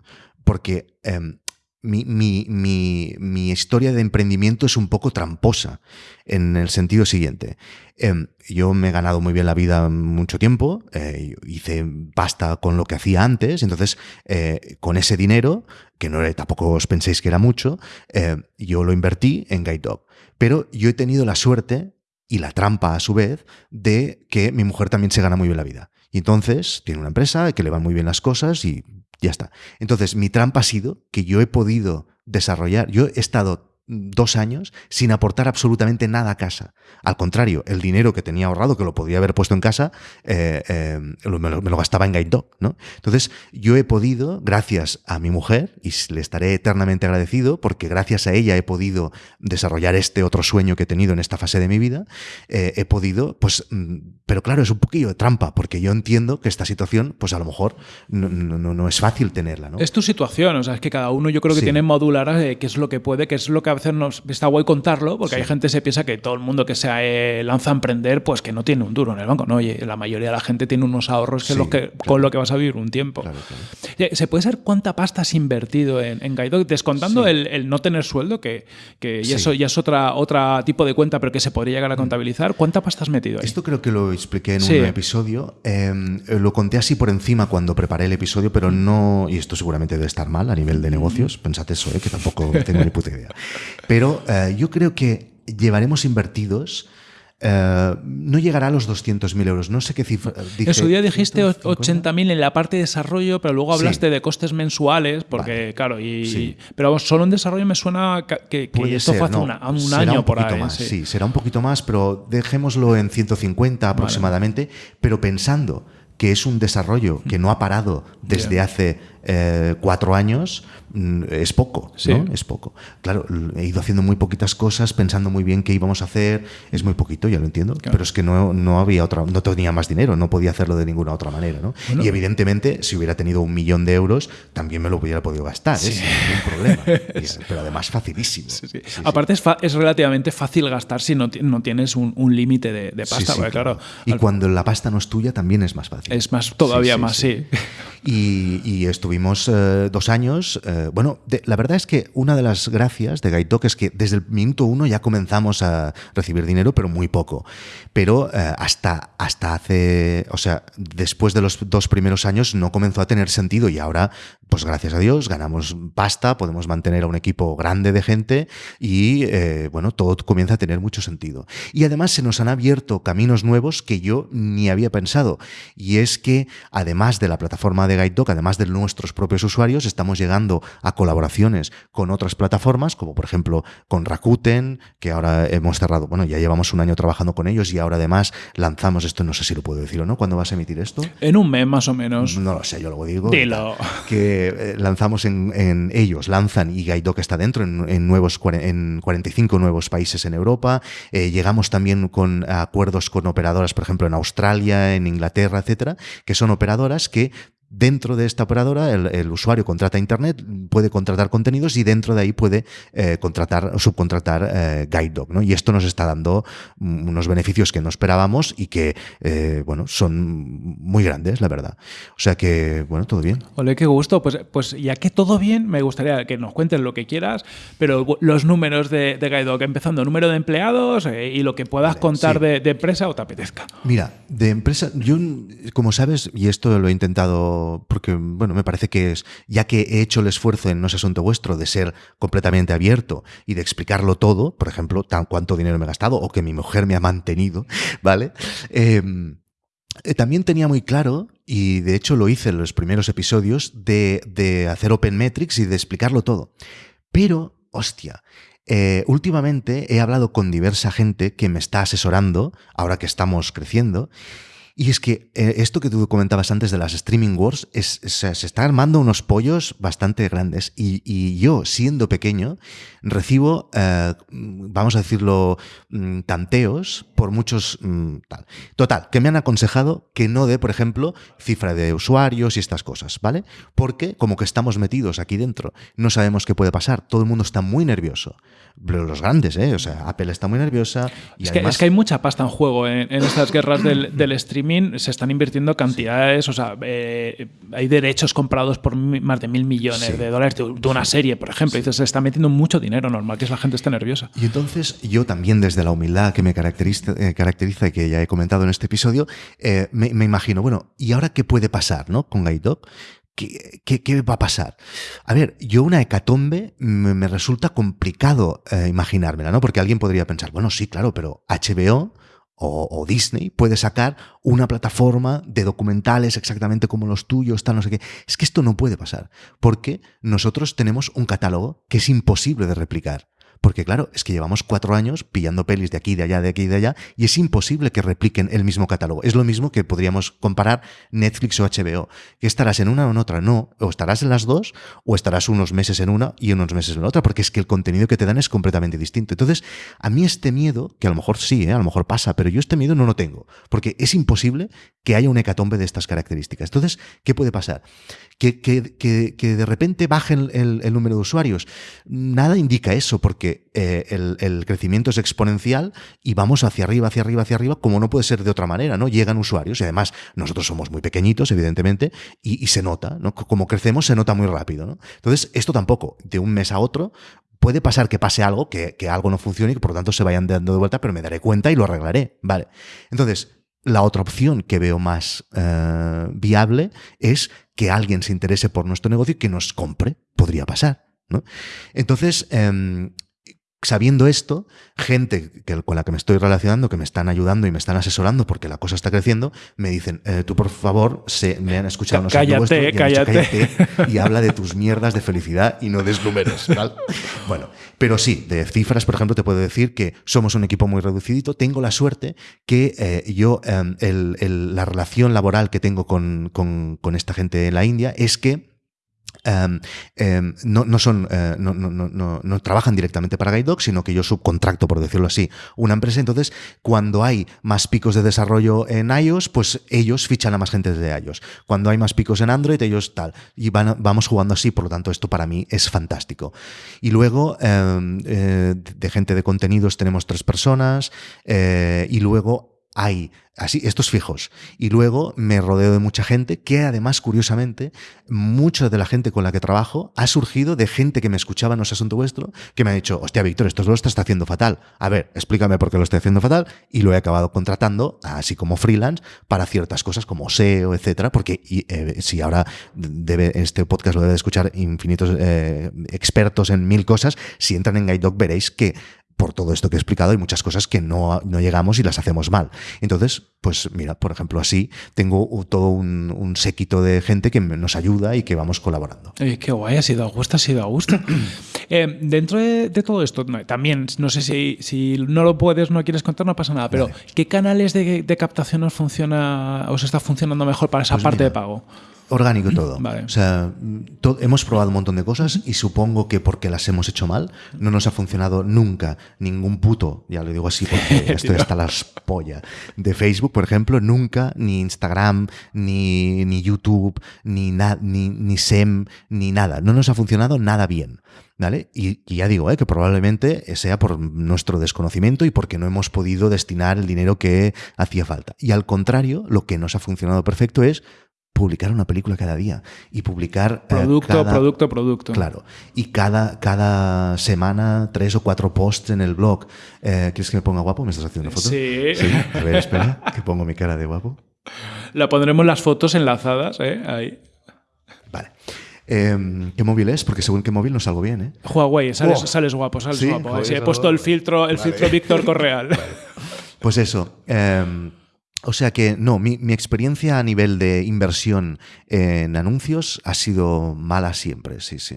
porque em, mi, mi, historia de emprendimiento es un poco tramposa en el sentido siguiente. Em, yo me he ganado muy bien la vida mucho tiempo, eh, hice pasta con lo que hacía antes, entonces eh, con ese dinero, que no tampoco os penséis que era mucho, eh, yo lo invertí en Guide Dog. Pero yo he tenido la suerte y la trampa a su vez de que mi mujer también se gana muy bien la vida. Y entonces tiene una empresa que le van muy bien las cosas y ya está. Entonces mi trampa ha sido que yo he podido desarrollar, yo he estado dos años sin aportar absolutamente nada a casa. Al contrario, el dinero que tenía ahorrado, que lo podía haber puesto en casa, eh, eh, me, lo, gastaba en Guide Dog. ¿no? Entonces, yo he podido, gracias a mi mujer, y le estaré eternamente agradecido, porque gracias a ella he podido desarrollar este otro sueño que he tenido en esta fase de mi vida, eh, he podido, pues, mm, pero claro, es un poquillo de trampa, porque yo entiendo que esta situación, pues a lo mejor no, no, es fácil tenerla. ¿no? Es tu situación, o sea, es que cada uno yo creo que tiene modular qué es lo que puede, qué es lo que veces nos está guay contarlo, porque hay gente que se piensa que todo el mundo que se eh, lanza a emprender, pues que no tiene un duro en el banco. No, oye, la mayoría de la gente tiene unos ahorros que, los que con lo que vas a vivir un tiempo. ¿Se puede saber cuánta pasta has invertido en, en Descontando el, no tener sueldo, que, que eso ya es otra, otra tipo de cuenta, pero que se podría llegar a mm. contabilizar. ¿Cuánta pasta has metido ahí? Esto creo que lo expliqué en un episodio. Em, lo conté así por encima cuando preparé el episodio, pero no. Y esto seguramente debe estar mal a nivel de negocios. Pensad eso, ¿eh? que tampoco tengo ni puta idea. Pero eh, yo creo que llevaremos invertidos eh, no llegará a los 200.000 euros. No sé qué cifra. en su día dijiste 80.000 en la parte de desarrollo, pero luego hablaste de costes mensuales, porque claro, y, pero solo en desarrollo me suena que, esto fue hace un año por ahí. Más, sí. será un poquito más, pero dejémoslo en 150 aproximadamente, pero pensando que es un desarrollo que no ha parado desde hace eh, cuatro años, es poco, ¿no? Es poco. Claro, he ido haciendo muy poquitas cosas, pensando muy bien qué íbamos a hacer, es muy poquito, ya lo entiendo, pero es que no, no había otra, no tenía más dinero, no podía hacerlo de ninguna otra manera, ¿no? y evidentemente, si hubiera tenido un millón de euros, también me lo hubiera podido gastar, ¿eh? sin ningún problema. pero además facilísimo. Aparte es, es, relativamente fácil gastar si no, no tienes un, límite de, pasta, claro. Y cuando la pasta no es tuya, también es más fácil. Es más, todavía más, sí. Y, y estuvimos eh, dos años. Eh, bueno, la verdad es que una de las gracias de Gaitok es que desde el minuto uno ya comenzamos a recibir dinero, pero muy poco. Pero eh, hasta, hasta hace, o sea, después de los dos primeros años no comenzó a tener sentido y ahora, pues gracias a Dios, ganamos pasta, podemos mantener a un equipo grande de gente y, bueno, todo comienza a tener mucho sentido. Y además se nos han abierto caminos nuevos que yo ni había pensado. Y es que, además de la plataforma de Gaitok, además de nuestros propios usuarios, estamos llegando a colaboraciones con otras plataformas, como por ejemplo con Rakuten, que ahora hemos cerrado, bueno, ya llevamos un año trabajando con ellos y ahora además lanzamos esto, no sé si lo puedo decir o no, ¿cuándo vas a emitir esto? En un mes más o menos. No lo sé, yo lo digo. Dilo. Que eh, lanzamos en, ellos, lanzan y Gaitok está dentro en, nuevos, en 45 nuevos países en Europa. Eh, llegamos también con acuerdos con operadoras, por ejemplo, en Australia, en Inglaterra, etcétera, que son operadoras que Dentro de esta operadora, el, usuario contrata Internet, puede contratar contenidos y dentro de ahí puede eh, contratar o subcontratar eh, Guide Dog. ¿no? Y esto nos está dando unos beneficios que no esperábamos y que, eh, bueno, son muy grandes, la verdad. O sea que, bueno, todo bien. Ole, qué gusto. Pues, pues ya que todo bien, me gustaría que nos cuentes lo que quieras, pero los números de, de Guide Dog, empezando número de empleados y lo que puedas contar de, de empresa o te apetezca. Mira, de empresa, yo, como sabes, y esto lo he intentado porque, bueno, me parece que es, ya que he hecho el esfuerzo en No es asunto vuestro de ser completamente abierto y de explicarlo todo, por ejemplo, tan cuánto dinero me he gastado o que mi mujer me ha mantenido, ¿vale? Em, eh, también tenía muy claro, y de hecho lo hice en los primeros episodios, de, de hacer Open Metrics y de explicarlo todo. Pero, hostia, eh, últimamente he hablado con diversa gente que me está asesorando, ahora que estamos creciendo, y es que eh, esto que tú comentabas antes de las streaming wars, es, se está armando unos pollos bastante grandes. Y, yo, siendo pequeño, recibo, eh, vamos a decirlo, mm, tanteos por muchos... Mm, tal. Total, que me han aconsejado que no dé, por ejemplo, cifra de usuarios y estas cosas, ¿vale? Porque como que estamos metidos aquí dentro, no sabemos qué puede pasar, todo el mundo está muy nervioso. Los grandes, ¿eh? O sea, Apple está muy nerviosa. Y es, que, es que hay mucha pasta en juego en, estas guerras del, del streaming se están invirtiendo cantidades, o sea, eh, hay derechos comprados por más de mil millones de dólares de, una serie, por ejemplo. Y se está metiendo mucho dinero, normal que la gente esté nerviosa. Y entonces yo también desde la humildad que me caracteriza, eh, caracteriza y que ya he comentado en este episodio, eh, me, imagino, bueno, ¿y ahora qué puede pasar ¿no? con Guide ¿Qué, ¿Qué, va a pasar? A ver, yo una hecatombe me, resulta complicado imaginármela, ¿no? Porque alguien podría pensar, bueno, sí, claro, pero HBO o, Disney puede sacar una plataforma de documentales exactamente como los tuyos, tal, no sé qué. Es que esto no puede pasar, porque nosotros tenemos un catálogo que es imposible de replicar. Porque claro, es que llevamos cuatro años pillando pelis de aquí, de allá, de aquí de allá, y es imposible que repliquen el mismo catálogo. Es lo mismo que podríamos comparar Netflix o HBO. ¿Que estarás en una o en otra? No. O estarás en las dos, o estarás unos meses en una y unos meses en la otra, porque es que el contenido que te dan es completamente distinto. Entonces, a mí este miedo, que a lo mejor sí, ¿eh? a lo mejor pasa, pero yo este miedo no lo tengo, porque es imposible que haya un hecatombe de estas características. Entonces, ¿qué puede pasar? Que, que, de repente baje el, número de usuarios. Nada indica eso, porque eh, el, crecimiento es exponencial y vamos hacia arriba, hacia arriba, hacia arriba, como no puede ser de otra manera, ¿no? Llegan usuarios y además nosotros somos muy pequeñitos, evidentemente, y, se nota, ¿no? Como crecemos, se nota muy rápido. Entonces, esto tampoco, de un mes a otro, puede pasar que pase algo, que, que, algo no funcione y que por lo tanto se vayan dando de vuelta, pero me daré cuenta y lo arreglaré. Vale. Entonces, la otra opción que veo más eh, viable es que alguien se interese por nuestro negocio y que nos compre. Podría pasar. ¿no? Entonces, em, sabiendo esto, gente que, con la que me estoy relacionando, que me están ayudando y me están asesorando porque la cosa está creciendo, me dicen, eh, tú por favor, se, me han escuchado unos cállate, cállate. y habla de tus mierdas de felicidad y no des números. bueno, pero sí, de cifras, por ejemplo, te puedo decir que somos un equipo muy reducidito. Tengo la suerte que eh, yo, em, la relación laboral que tengo con, con esta gente en la India es que Em, em, no, no, son, eh, no, no, no, trabajan directamente para Guide sino que yo subcontracto, por decirlo así, una empresa. Entonces, cuando hay más picos de desarrollo en iOS, pues ellos fichan a más gente de iOS. Cuando hay más picos en Android, ellos tal. Y vamos jugando así, por lo tanto, esto para mí es fantástico. Y luego, em, eh, de gente de contenidos tenemos tres personas, eh, y luego hay así, estos fijos. Y luego me rodeo de mucha gente que además, curiosamente, mucha de la gente con la que trabajo ha surgido de gente que me escuchaba en ese asunto vuestro, que me ha dicho, hostia, Víctor, esto lo estás haciendo fatal. A ver, explícame por qué lo estoy haciendo fatal. Y lo he acabado contratando, así como freelance, para ciertas cosas como SEO, etcétera, porque eh, si ahora debe, este podcast lo debe escuchar infinitos eh, expertos en mil cosas, si entran en GuideDoc veréis que por todo esto que he explicado, hay muchas cosas que no, no, llegamos y las hacemos mal. Entonces, pues mira, por ejemplo, así tengo todo un, un séquito de gente que nos ayuda y que vamos colaborando. qué guay, ha sido a gusto, ha sido a gusto. Eh, dentro de, todo esto, también, no sé si, si, no lo puedes, no quieres contar, no pasa nada, pero ¿qué canales de, captación os funciona, os está funcionando mejor para esa pues parte de pago? Orgánico todo. O sea, hemos probado un montón de cosas y supongo que porque las hemos hecho mal, no nos ha funcionado nunca ningún puto, ya lo digo así porque esto está las polla, de Facebook, por ejemplo, nunca, ni Instagram, ni, ni YouTube, ni, ni, ni SEM, ni nada. No nos ha funcionado nada bien. ¿Vale? Y, ya digo, ¿eh? que probablemente sea por nuestro desconocimiento y porque no hemos podido destinar el dinero que hacía falta. Y al contrario, lo que nos ha funcionado perfecto es publicar una película cada día y publicar... Eh, producto, producto, producto. Claro. Y cada, cada semana tres o cuatro posts en el blog. Eh, ¿Quieres que me ponga guapo? ¿Me estás haciendo una foto? Sí. sí. A ver, espera, que pongo mi cara de guapo. La pondremos las fotos enlazadas, ¿eh? Ahí. Vale. Em, ¿Qué móvil es? Porque según qué móvil no salgo bien, ¿eh? Huawei, sales, sales guapo, sales guapo. he puesto el filtro, el filtro Víctor Correal. Pues eso. Eh, o sea que no, mi, experiencia a nivel de inversión en anuncios ha sido mala siempre, sí, sí.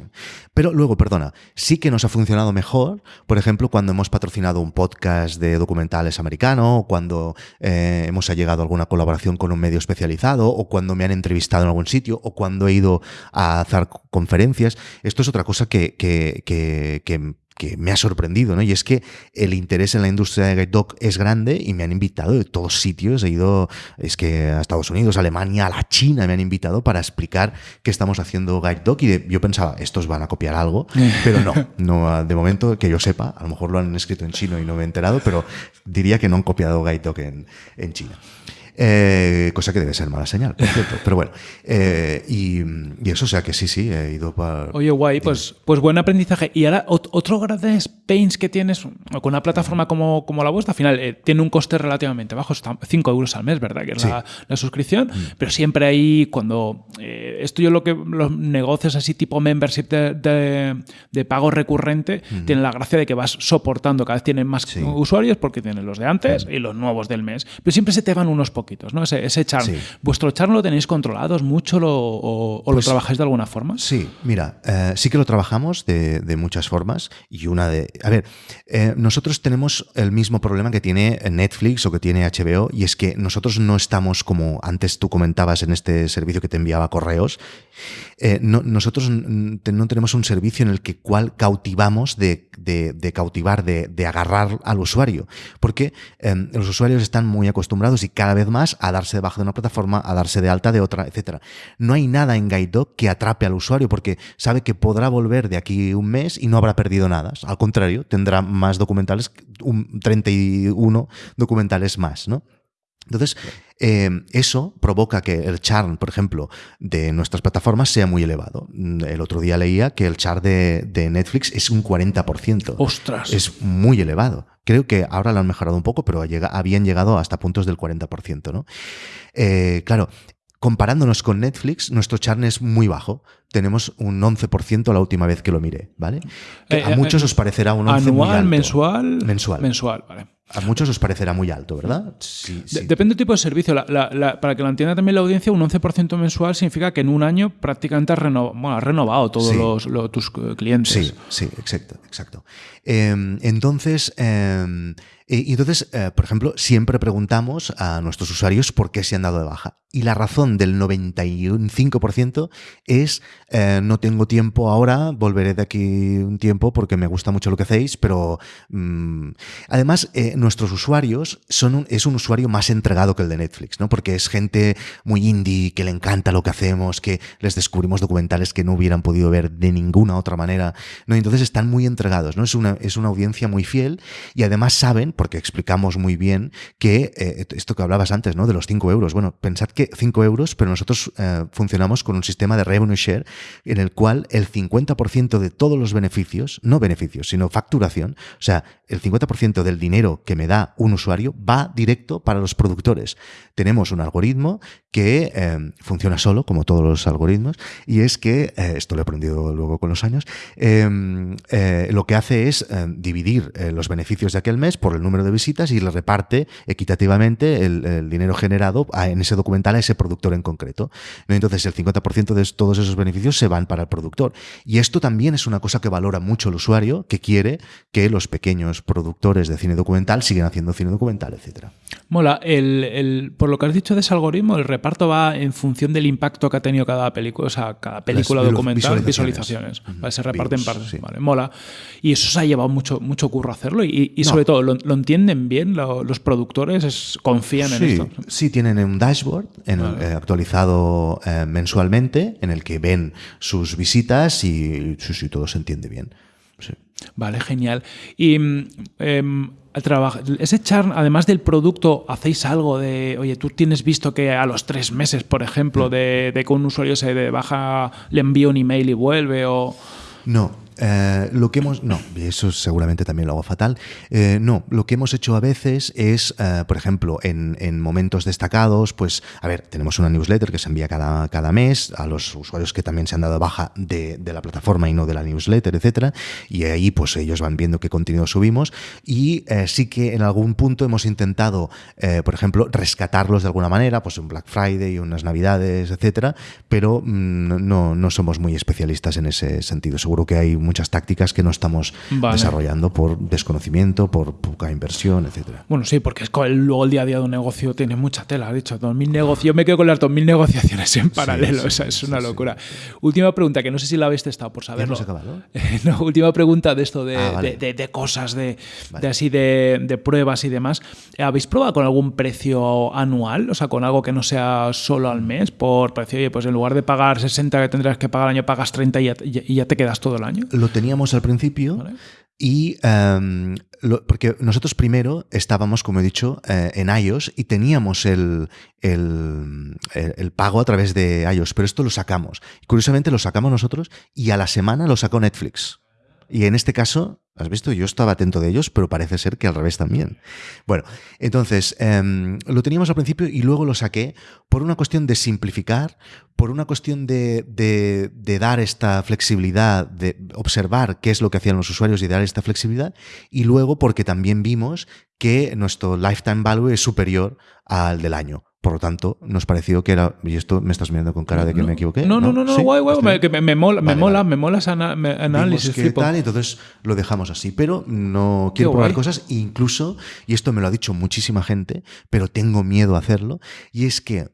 Pero luego, perdona, sí que nos ha funcionado mejor, por ejemplo, cuando hemos patrocinado un podcast de documentales americano, cuando eh, hemos llegado a alguna colaboración con un medio especializado, o cuando me han entrevistado en algún sitio, o cuando he ido a hacer conferencias. Esto es otra cosa que, que, que que me ha sorprendido, ¿no? Y es que el interés en la industria de Guide Dog es grande y me han invitado de todos sitios. He ido, es que a Estados Unidos, a Alemania, a la China me han invitado para explicar qué estamos haciendo Guide Dog. Y yo pensaba, estos van a copiar algo, pero no, no, de momento que yo sepa, a lo mejor lo han escrito en chino y no me he enterado, pero diría que no han copiado Guide Dog en, en China. Eh, cosa que debe ser mala señal, por cierto. Pero bueno, eh, y, eso, o sea que sí, sí, he ido para... Oye, guay, pues, pues buen aprendizaje. Y ahora, otro gran pains que tienes con una plataforma como, como la vuestra, al final eh, tiene un coste relativamente bajo, 5 euros al mes, ¿verdad? Que es la, suscripción, mm. pero siempre ahí, cuando... esto yo lo que los negocios así tipo membership de, de, pago recurrente, mm. tienen la gracia de que vas soportando, cada vez tienen más usuarios porque tienen los de antes y los nuevos del mes, pero siempre se te van unos pocos ¿no? Ese, ese ¿Vuestro charm lo tenéis controlados mucho o, lo pues trabajáis de alguna forma? Sí, mira, eh, sí que lo trabajamos de, muchas formas y una de... A ver, eh, nosotros tenemos el mismo problema que tiene Netflix o que tiene HBO y es que nosotros no estamos como antes tú comentabas en este servicio que te enviaba correos, eh, nosotros no tenemos un servicio en el que cual cautivamos de, cautivar, de, agarrar al usuario, porque los usuarios están muy acostumbrados y cada vez más a darse de baja de una plataforma, a darse de alta de otra, etc. No hay nada en GuideDoc que atrape al usuario porque sabe que podrá volver de aquí un mes y no habrá perdido nada. Al contrario, tendrá más documentales, un 31 documentales más, ¿no? Entonces, eh, eso provoca que el churn, por ejemplo, de nuestras plataformas sea muy elevado. El otro día leía que el churn de, Netflix es un 40%. ¡Ostras! Es muy elevado. Creo que ahora lo han mejorado un poco, pero habían llegado hasta puntos del 40%. ¿no? Eh, claro, comparándonos con Netflix, nuestro churn es muy bajo. Tenemos un 11% la última vez que lo miré, ¿vale? Eh, a muchos os parecerá un 11% muy alto. mensual. Mensual. Mensual, vale. A muchos os parecerá muy alto, ¿verdad? Sí, depende del tipo de servicio. para que lo entienda también la audiencia, un 11% mensual significa que en un año prácticamente has, renovado todos los, tus clientes. Sí, sí, exacto. exacto. Em, entonces, em, y entonces, eh, por ejemplo, siempre preguntamos a nuestros usuarios por qué se han dado de baja. Y la razón del 95% es eh, no tengo tiempo ahora, volveré de aquí un tiempo porque me gusta mucho lo que hacéis, pero mm, además eh, nuestros usuarios son es un usuario más entregado que el de Netflix, ¿no? Porque es gente muy indie, que le encanta lo que hacemos, que les descubrimos documentales que no hubieran podido ver de ninguna otra manera, ¿no? Entonces están muy entregados, ¿no? Es una, es una audiencia muy fiel y además saben, porque explicamos muy bien que eh, esto que hablabas antes, ¿no? De los 5 euros. Bueno, pensad que 5 euros, pero nosotros eh, funcionamos con un sistema de revenue share en el cual el 50% de todos los beneficios, no beneficios, sino facturación, o sea, el 50% del dinero que me da un usuario va directo para los productores. Tenemos un algoritmo que eh, funciona solo, como todos los algoritmos, y es que, esto lo he aprendido luego con los años, lo que hace es dividir los beneficios de aquel mes por el número número de visitas y le reparte equitativamente el, dinero generado en ese documental a ese productor en concreto. Entonces el 50% de todos esos beneficios se van para el productor. Y esto también es una cosa que valora mucho el usuario, que quiere que los pequeños productores de cine documental sigan haciendo cine documental, etc. Mola, el, por lo que has dicho de ese algoritmo, el reparto va en función del impacto que ha tenido cada película, o sea, cada película documental, visualizaciones. Se reparte en partes. mola. Y eso se ha llevado mucho, mucho curro hacerlo y, sobre todo lo, entienden bien los productores? ¿Confían en esto? Sí, tienen un dashboard eh, actualizado eh, mensualmente en el que ven sus visitas y sí, todo se entiende bien. Vale, genial. Y em, ese churn, además del producto, ¿hacéis algo de, oye, tú tienes visto que a los tres meses, por ejemplo, mm. de, de que un usuario se de baja, le envía un email y vuelve o... No, eh, lo que hemos. No, eso seguramente también lo hago fatal. Eh, no, lo que hemos hecho a veces es, eh, por ejemplo, en, momentos destacados, pues, a ver, tenemos una newsletter que se envía cada, cada mes a los usuarios que también se han dado baja de, la plataforma y no de la newsletter, etcétera. Y ahí, pues, ellos van viendo qué contenido subimos. Y sí que en algún punto hemos intentado, por ejemplo, rescatarlos de alguna manera, pues un Black Friday, unas Navidades, etcétera. Pero mm, no, no somos muy especialistas en ese sentido. Seguro que hay muchas tácticas que no estamos desarrollando por desconocimiento, por poca inversión, etcétera. Bueno, sí, porque es luego el día a día de un negocio tiene mucha tela, ha dicho, 2000 negocios, yo me quedo con las 2000 negociaciones en paralelo, es una locura. Última pregunta, que no sé si la habéis testado por saberlo. no, última pregunta de esto de, ah, de, cosas, de, así de, pruebas y demás. ¿Habéis probado con algún precio anual? O sea, con algo que no sea solo al mes, por precio, oye, pues en lugar de pagar 60 que tendrás que pagar al año, pagas 30 y ya, y ya te quedas todo el año lo teníamos al principio y em, porque nosotros primero estábamos, como he dicho, eh, en iOS y teníamos el, el, el, pago a través de iOS, pero esto lo sacamos. Curiosamente lo sacamos nosotros y a la semana lo sacó Netflix. Y en este caso, has visto, yo estaba atento de ellos, pero parece ser que al revés también. Bueno, entonces, em, lo teníamos al principio y luego lo saqué por una cuestión de simplificar, por una cuestión de, de, dar esta flexibilidad, de observar qué es lo que hacían los usuarios y dar esta flexibilidad, y luego porque también vimos que nuestro lifetime value es superior al del año. Por lo tanto, nos pareció que era. Y esto me estás mirando con cara de que me equivoqué. No, no, no, no, guay, guay. Me, me, me, mola, me mola, me mola ese análisis. Que tal, entonces lo dejamos así. Pero no quiero probar cosas, incluso, y esto me lo ha dicho muchísima gente, pero tengo miedo a hacerlo, y es que.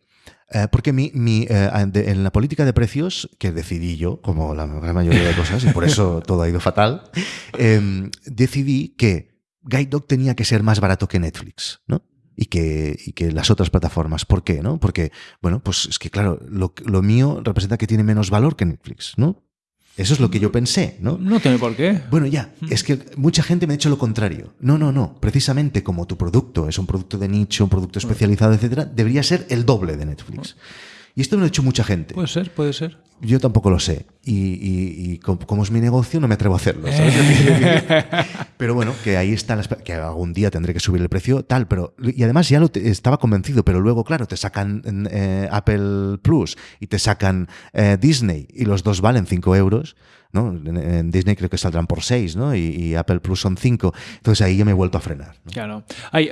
Eh, porque mi, mi, eh, en la política de precios, que decidí yo, como la gran mayoría de cosas, y por eso todo ha ido fatal, em, decidí que Guide Dog tenía que ser más barato que Netflix, ¿no? Y que, y que las otras plataformas. ¿Por qué? ¿no? Porque, bueno, pues es que claro, lo, lo mío representa que tiene menos valor que Netflix, ¿no? Eso es lo que yo pensé, ¿no? No tiene por qué. Bueno, ya, es que mucha gente me ha dicho lo contrario. No, no, no. Precisamente como tu producto es un producto de nicho, un producto especializado, etcétera, debería ser el doble de Netflix. Y esto me lo ha dicho mucha gente. Puede ser, puede ser. Yo tampoco lo sé. Y, y- y co- como es mi negocio, no me atrevo a hacerlo. ¿sabes? pero bueno, que ahí está, la que algún día tendré que subir el precio, tal. pero Y además ya lo te- estaba convencido, pero luego, claro, te sacan eh, Apple Plus y te sacan eh, Disney y los dos valen 5 euros. ¿No? En, Disney creo que saldrán por 6 ¿no? y, y Apple Plus son 5. Entonces ahí ya me he vuelto a frenar. ¿no? Claro.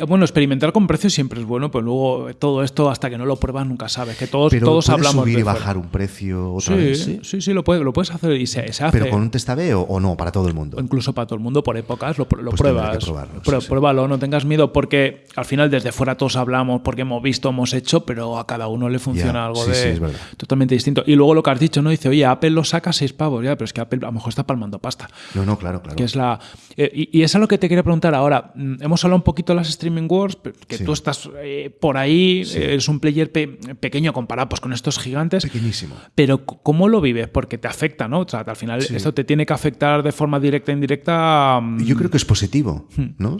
Bueno, experimentar con precios siempre es bueno, pues luego todo esto, hasta que no lo pruebas, nunca sabes. Que todos, Pero todos ¿puedes hablamos subir y bajar un precio otra Sí, vez. sí, ¿sí? sí, lo, puedes, lo puedes hacer y se, se hace. Pero con un test A/B o, o no, para todo el mundo. O incluso para todo el mundo por épocas, lo, lo Pues pruebas. probarlo, Prue- sí, sí. Pruébalo, no tengas miedo, porque al final desde fuera todos hablamos, porque hemos visto, hemos hecho, pero a cada uno le funciona algo de totalmente distinto. Y luego lo que has dicho, ¿no? Dice, oye, Apple lo saca a seis pavos, ya, pero es que Apple a lo mejor está palmando pasta. No, no, claro, claro. Que es la. eh, y, y es a lo que te quería preguntar ahora. Mm, Hemos hablado un poquito de las streaming wars, que Sí. tú estás eh, por ahí, Sí. eh, eres un player pe- pequeño comparado pues, con estos gigantes. Pequeñísimo. Pero ¿cómo lo vives? Porque te afecta, ¿no? O sea, al final Sí. esto te tiene que afectar de forma directa e indirecta. mm, Yo creo que es positivo, Hmm. ¿no?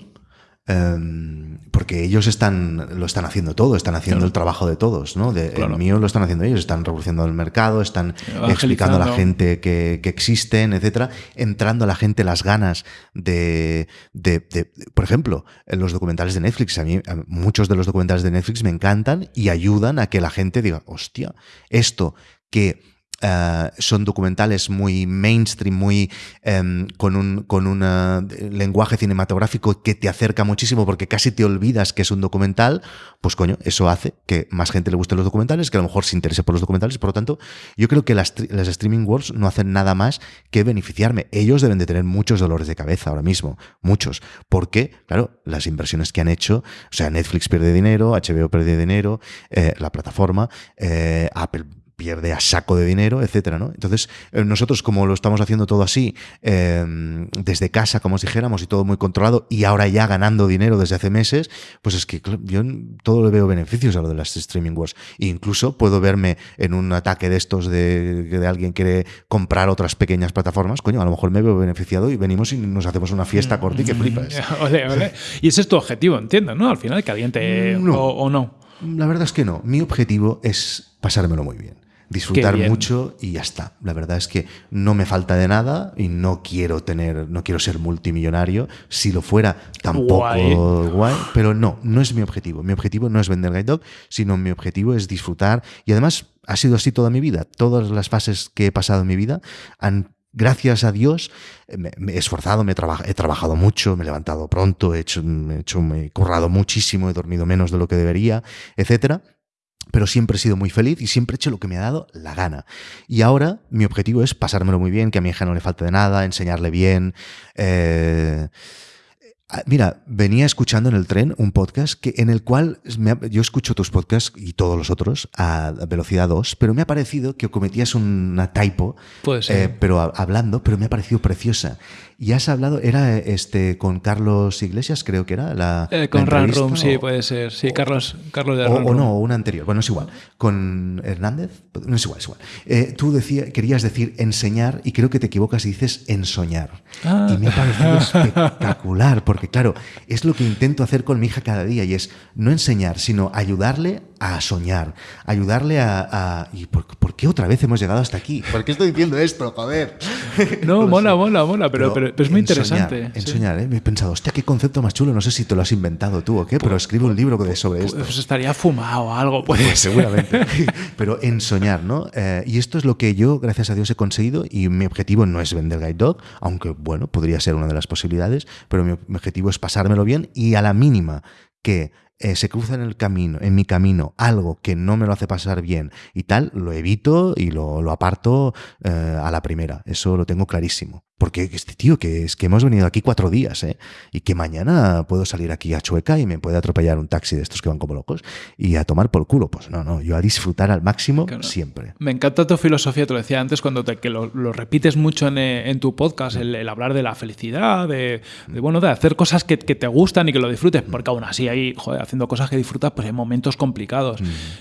Em, porque ellos están, lo están haciendo todo, están haciendo el trabajo de todos, ¿no? De, Claro. El mío lo están haciendo ellos, están revolucionando el mercado, están explicando a la gente que, que existen, etcétera, entrando a la gente las ganas de, de- de- por ejemplo, en los documentales de Netflix. A mí, a- muchos de los documentales de Netflix me encantan y ayudan a que la gente diga, hostia, esto que eh, son documentales muy mainstream, muy em, con un con un eh, lenguaje cinematográfico que te acerca muchísimo porque casi te olvidas que es un documental, pues coño, eso hace que más gente le gusten los documentales, que a lo mejor se interese por los documentales. Por lo tanto, yo creo que las, las streaming wars no hacen nada más que beneficiarme. Ellos deben de tener muchos dolores de cabeza ahora mismo, muchos, porque, claro, las inversiones que han hecho, o sea, Netflix pierde dinero, HBO pierde dinero, eh, la plataforma, Apple pierde a saco de dinero, etcétera, ¿no? Entonces, eh, nosotros, como lo estamos haciendo todo así, eh, desde casa, como os dijéramos, y todo muy controlado, y ahora ya ganando dinero desde hace meses, pues es que yo todo le veo beneficios a lo de las streaming wars. E incluso puedo verme en un ataque de estos de que de alguien quiere comprar otras pequeñas plataformas, coño, a lo mejor me veo beneficiado y venimos y nos hacemos una fiesta corta y que flipas. ole, ole. Y ese es tu objetivo, entiendo, ¿no? Al final, que alguien te. No. O, o no. La verdad es que no. Mi objetivo es pasármelo muy bien. Disfrutar mucho y ya está. La verdad es que no me falta de nada y no quiero tener, no quiero ser multimillonario. Si lo fuera, tampoco Guay. guay. pero no, no es mi objetivo. Mi objetivo no es vender Guide Dog, sino mi objetivo es disfrutar. Y además ha sido así toda mi vida. Todas las fases que he pasado en mi vida han Gracias a Dios me, me he esforzado, me he, traba- he trabajado mucho, me he levantado pronto, he hecho, he hecho, me he currado muchísimo, he dormido menos de lo que debería, etcétera pero siempre he sido muy feliz y siempre he hecho lo que me ha dado la gana. Y ahora mi objetivo es pasármelo muy bien, que a mi hija no le falte de nada, enseñarle bien. eh, Mira, venía escuchando en el tren un podcast que, en el cual me yo escucho tus podcasts y todos los otros a velocidad 2, pero me ha parecido que cometías una typo, Puede ser. eh, pero a- hablando, pero me ha parecido preciosa. Y has hablado, era este con Carlos Iglesias, creo que era la. Eh, con Run sí, o- puede ser. Sí, Carlos, Carlos de o, Run o no, o una anterior. Bueno, es igual. Con Hernández, no es igual, es igual. Eh, tú decía, querías decir enseñar y creo que te equivocas y dices ensoñar. Ah. Y me ha parecido espectacular, porque claro, es lo que intento hacer con mi hija cada día y es no enseñar, sino ayudarle a soñar, ayudarle a... a- ¿Y por, por qué otra vez hemos llegado hasta aquí? ¿Por qué estoy diciendo esto? Joder. No, mola, mola, mola, pero, pero, pero es muy ensoñar, interesante. Ensoñar, ¿eh? Me he pensado, hostia, qué concepto más chulo. No sé si te lo has inventado tú o qué, pero escribe un libro de- sobre esto. Pues estaría fumado o algo, puede Pues ser. seguramente. Pero en soñar, ¿no? Eh, y esto es lo que yo, gracias a Dios, he conseguido. Y mi objetivo no es vender Guide Dog, aunque, bueno, podría ser una de las posibilidades. Pero mi objetivo es pasármelo bien y a la mínima que eh, se cruza en el camino, en mi camino, algo que no me lo hace pasar bien y tal, lo evito y lo, lo aparto eh, a la primera. Eso lo tengo clarísimo. Porque este tío, que es que hemos venido aquí cuatro días, ¿eh? Y que mañana puedo salir aquí a Chueca y me puede atropellar un taxi de estos que van como locos y a tomar por culo. Pues no, no, yo a disfrutar al máximo siempre. Me encanta tu filosofía, te lo decía antes, cuando te, que lo, repites mucho en, eh, en tu podcast, el, hablar de la felicidad, de, bueno, de hacer cosas que, que, te gustan y que lo disfrutes, porque aún así ahí, joder, haciendo cosas que disfrutas, pues hay momentos complicados.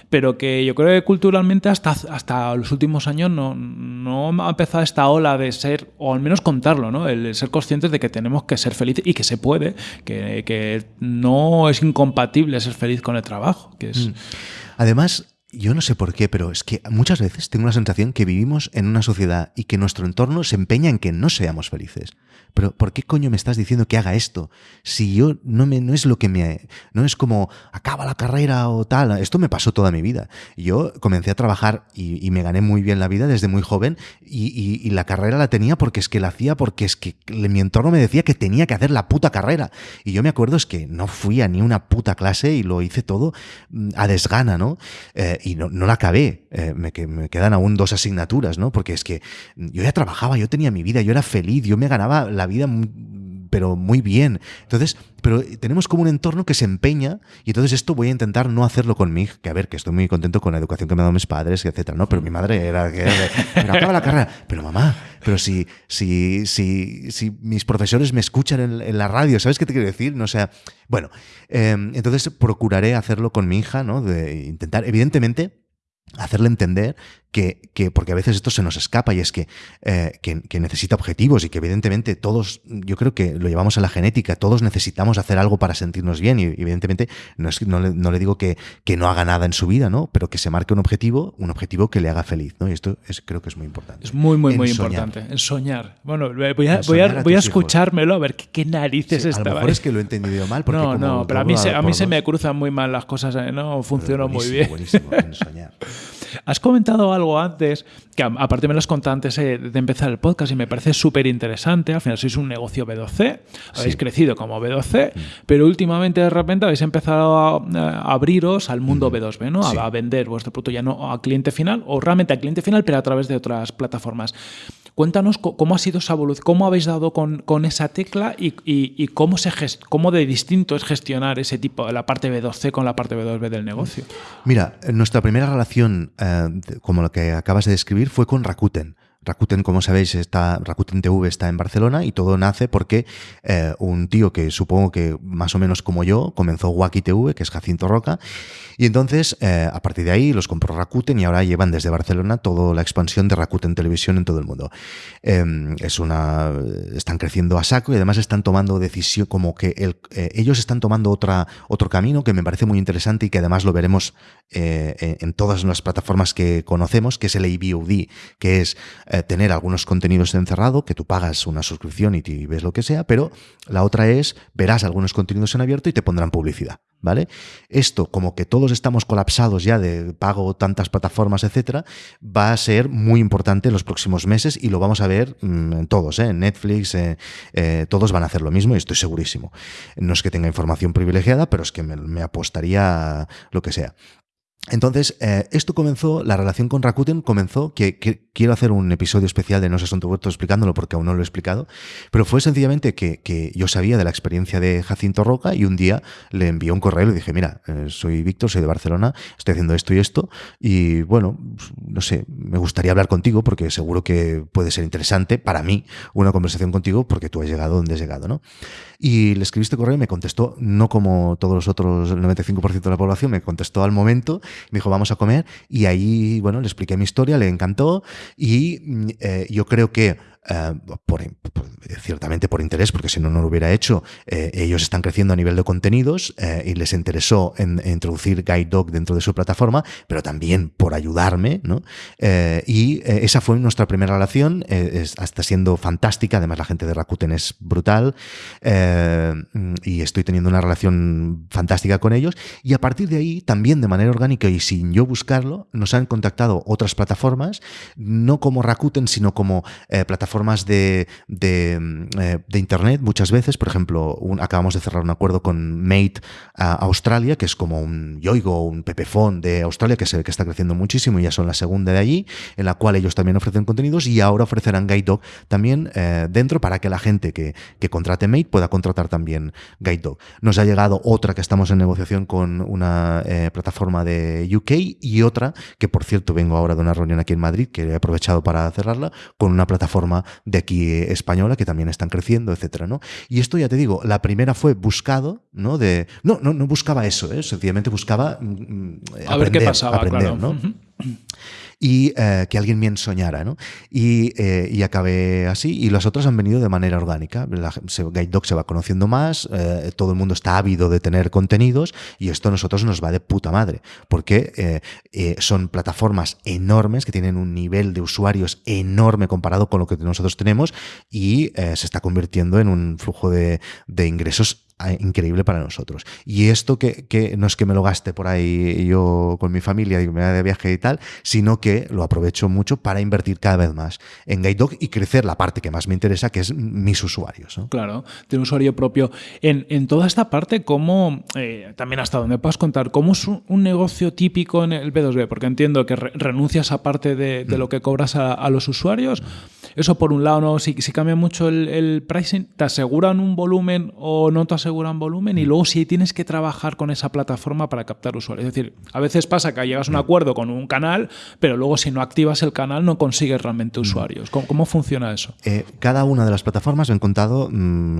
Pero que yo creo que culturalmente hasta, hasta los últimos años no, no ha empezado esta ola de ser, o al menos contarlo, ¿no? El ser conscientes de que tenemos que ser felices y que se puede, que, que no es incompatible ser feliz con el trabajo. Que es... Mm. Además, yo no sé por qué, pero es que muchas veces tengo la sensación que vivimos en una sociedad y que nuestro entorno se empeña en que no seamos felices pero ¿por qué coño me estás diciendo que haga esto? Si yo no me, no es lo que me, no es como acaba la carrera o tal. Esto me pasó toda mi vida. Yo comencé a trabajar y, me gané muy bien la vida desde muy joven y, la carrera la tenía porque es que la hacía porque es que mi entorno me decía que tenía que hacer la puta carrera. Y yo me acuerdo es que no fui a ni una puta clase y lo hice todo mm, a desgana, ¿no? Eh, y no, la acabé. Eh, me, me quedan aún dos asignaturas, ¿no? Porque es que yo ya trabajaba, yo tenía mi vida, yo era feliz, yo me ganaba la vida, pero muy bien. Entonces, pero tenemos como un entorno que se empeña y entonces esto voy a intentar no hacerlo con mi que a ver, que estoy muy contento con la educación que me han dado mis padres, etcétera, ¿no? Pero mi madre era que acaba la carrera, pero mamá, pero si, si, si, si mis profesores me escuchan en, la radio, ¿sabes qué te quiero decir? No sea, bueno, em, entonces procuraré hacerlo con mi hija, ¿no? De intentar, evidentemente, hacerle entender que, porque a veces esto se nos escapa y es eh, que, que, necesita objetivos y que evidentemente todos, yo creo que lo llevamos a la genética, todos necesitamos hacer algo para sentirnos bien y evidentemente no, es, no, le, no le digo que, que, no haga nada en su vida, ¿no? pero que se marque un objetivo, un objetivo que le haga feliz. ¿no? Y esto es, creo que es muy importante. Es muy, muy, muy importante. En soñar. Bueno, voy a, voy a, voy a escuchármelo a ver qué, narices sí, A lo mejor es que lo he entendido mal. Porque no, no, pero a mí, se, a mí se me cruzan muy mal las cosas, ¿eh? no funcionó muy bien. Buenísimo, en soñar. Has comentado algo antes, que aparte me lo has contado antes eh, de empezar el podcast y me parece súper interesante. Al final sois un negocio B2C, habéis crecido como B2C, mm. pero últimamente de repente habéis empezado a, abriros al mundo B2B, ¿no? A, vender vuestro producto ya no a cliente final o realmente al cliente final, pero a través de otras plataformas. Cuéntanos cómo ha sido esa evolución, cómo habéis dado con, con esa tecla y, y, cómo, se cómo de distinto es gestionar ese tipo, la parte B2C con la parte B2B del negocio. Mira, nuestra primera relación, eh, como lo que acabas de describir, fue con Rakuten. Rakuten, como sabéis, está, Rakuten TV está en Barcelona y todo nace porque eh, un tío que supongo que más o menos como yo comenzó Wacky TV, que es Jacinto Roca, y entonces eh, a partir de ahí los compró Rakuten y ahora llevan desde Barcelona toda la expansión de Rakuten Televisión en todo el mundo. Em, es una, están creciendo a saco y además están tomando decisión, como que eh, ellos están tomando otra, otro camino que me parece muy interesante y que además lo veremos en todas las plataformas que conocemos, que es el AVOD, que es eh, tener algunos contenidos encerrado, que tú pagas una suscripción y, ves lo que sea, pero la otra es, verás algunos contenidos en abierto y te pondrán publicidad. ¿Vale? Esto, como que todos estamos colapsados ya de pago tantas plataformas, etcétera, va a ser muy importante en los próximos meses y lo vamos a ver mm, en todos, ¿eh? Netflix, eh, todos van a hacer lo mismo y estoy segurísimo. No es que tenga información privilegiada, pero es que me apostaría lo que sea. Entonces, eh, esto comenzó, la relación con Rakuten comenzó, que, quiero hacer un episodio especial de No sé Asunto Huerto explicándolo porque aún no lo he explicado, pero fue sencillamente que, yo sabía de la experiencia de Jacinto Roca y un día le envié un correo y le dije, mira, eh, soy Víctor, soy de Barcelona, estoy haciendo esto y esto, y bueno, no sé, me gustaría hablar contigo porque seguro que puede ser interesante para mí una conversación contigo porque tú has llegado donde has llegado, ¿no? Y le escribí este correo y me contestó, no como todos los otros, el 95% de la población, me contestó al momento, me dijo, vamos a comer, y ahí, bueno, le expliqué mi historia, le encantó, y mm, eh, yo creo que eh, por, ciertamente por interés, porque si no, no lo hubiera hecho. Eh, ellos están creciendo a nivel de contenidos eh, y les interesó en, introducir Guide Dog dentro de su plataforma, pero también por ayudarme, ¿no? y esa fue nuestra primera relación, está siendo fantástica, además la gente de Rakuten es brutal y estoy teniendo una relación fantástica con ellos y a partir de ahí, también de manera orgánica y sin yo buscarlo, nos han contactado otras plataformas, no como Rakuten, sino como plataformas plataformas de, de, eh, Internet muchas veces. Por ejemplo, acabamos de cerrar un acuerdo con Mate Australia, que es como un Yoigo, un Pepefon de Australia, que se ve que está creciendo muchísimo y ya son la segunda de allí, en la cual ellos también ofrecen contenidos y ahora ofrecerán Guide Dog también eh, dentro para que la gente que, que contrate Mate pueda contratar también Guide Dog. Nos ha llegado otra que estamos en negociación con una eh, plataforma de UK y otra que, por cierto, vengo ahora de una reunión aquí en Madrid, que he aprovechado para cerrarla, con una plataforma de aquí eh, española que también están creciendo, etcétera, ¿no? Y esto ya te digo, la primera fue buscado, ¿no? De, no, no, no buscaba eso, ¿eh? sencillamente buscaba mm, mm, a ver qué pasaba, aprender, ¿no? Y eh, que alguien me ensoñara, ¿no? Y, eh, y, acabé así, y las otras han venido de manera orgánica. La, Guide Dog se va conociendo más, eh, todo el mundo está ávido de tener contenidos, y esto a nosotros nos va de puta madre, porque son plataformas enormes que tienen un nivel de usuarios enorme comparado con lo que nosotros tenemos, y se está convirtiendo en un flujo de, de ingresos increíble para nosotros. Y esto que, que, no es que me lo gaste por ahí yo con mi familia y me de viaje y tal, sino que lo aprovecho mucho para invertir cada vez más en Dog y crecer la parte que más me interesa, que es mis usuarios. Claro, de un usuario propio. En, en toda esta parte, ¿cómo, eh, también hasta donde puedas contar, cómo es un, negocio típico en el B2B? Porque entiendo que renuncias a parte de, de, lo mm. que cobras a, a los usuarios. Eso por un lado, ¿no? Si, si cambia mucho el, el, pricing, ¿te aseguran un volumen o no te aseguran volumen? Y mm. luego si tienes que trabajar con esa plataforma para captar usuarios. Es decir, a veces pasa que llegas a un mm. acuerdo con un canal, pero luego si no activas el canal no consigues realmente mm. usuarios. ¿Cómo, cómo funciona eso? Eh, cada una de las plataformas me han contado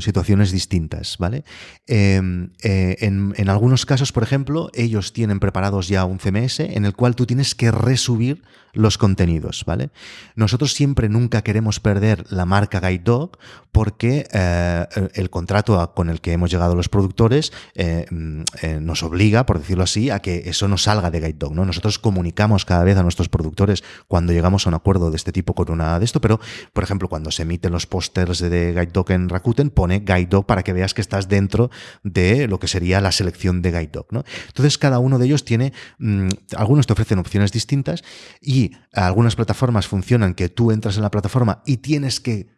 situaciones distintas, ¿vale? Em, eh, en, en algunos casos, por ejemplo, ellos tienen preparados ya un CMS en el cual tú tienes que resubir los contenidos, ¿vale? Nosotros siempre nunca queremos perder la marca Guide Dog porque eh, el contrato con el que hemos llegado los productores eh, mm, eh, nos obliga, por decirlo así, a que eso no salga de Guide Dog, ¿no? Nosotros comunicamos cada vez a nuestros productores cuando llegamos a un acuerdo de este tipo con una de esto, pero, por ejemplo, cuando se emiten los pósters de Guide Dog en Rakuten, pone Guide Dog para que veas que estás dentro de lo que sería la selección de Guide Dog, ¿no? Entonces, cada uno de ellos tiene, mm, algunos te ofrecen opciones distintas y algunas plataformas funcionan que tú entras en la plataforma y tienes que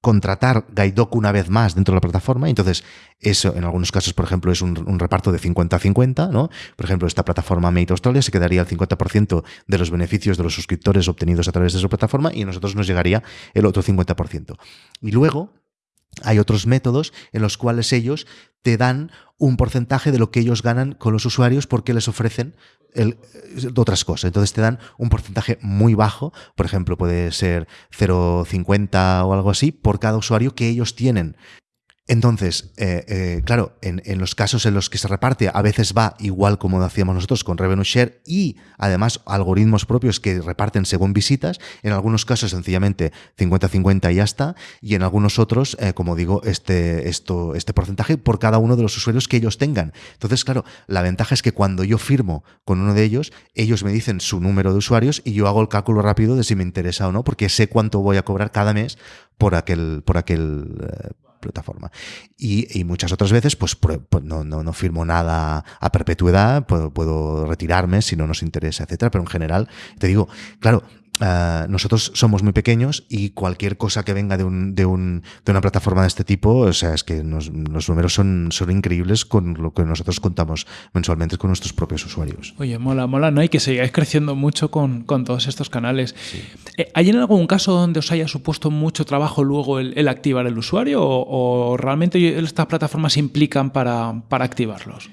contratar Gaidoc una vez más dentro de la plataforma. Entonces, eso en algunos casos, por ejemplo, es un, reparto de 50-50, ¿no? Por ejemplo, esta plataforma Mate Australia se quedaría el 50% de los beneficios de los suscriptores obtenidos a través de su plataforma y a nosotros nos llegaría el otro 50%. Y luego, hay otros métodos en los cuales ellos te dan un porcentaje de lo que ellos ganan con los usuarios porque les ofrecen otras cosas. Entonces te dan un porcentaje muy bajo, por ejemplo, puede ser 0,50 o algo así, por cada usuario que ellos tienen. Entonces, eh, eh, claro, en, los casos en los que se reparte, a veces va igual como hacíamos nosotros con Revenue Share y además algoritmos propios que reparten según visitas. En algunos casos, sencillamente 50-50 y ya está. Y en algunos otros, eh, como digo, este, esto, este porcentaje por cada uno de los usuarios que ellos tengan. Entonces, claro, la ventaja es que cuando yo firmo con uno de ellos, ellos me dicen su número de usuarios y yo hago el cálculo rápido de si me interesa o no, porque sé cuánto voy a cobrar cada mes por aquel, por aquel plataforma. Y, muchas otras veces, pues, pues no, no, firmo nada a perpetuidad, puedo, puedo retirarme si no nos interesa, etcétera. Pero en general, te digo, claro, Ah, nosotros somos muy pequeños y cualquier cosa que venga de, un, de, un, de una plataforma de este tipo, o sea, es que los números son, son increíbles con lo que nosotros contamos mensualmente con nuestros propios usuarios. Oye, mola, mola, ¿no? Y que sigáis creciendo mucho con, con todos estos canales. Eh, ¿Hay en algún caso donde os haya supuesto mucho trabajo luego el, activar el usuario o, realmente estas plataformas implican para, para activarlos?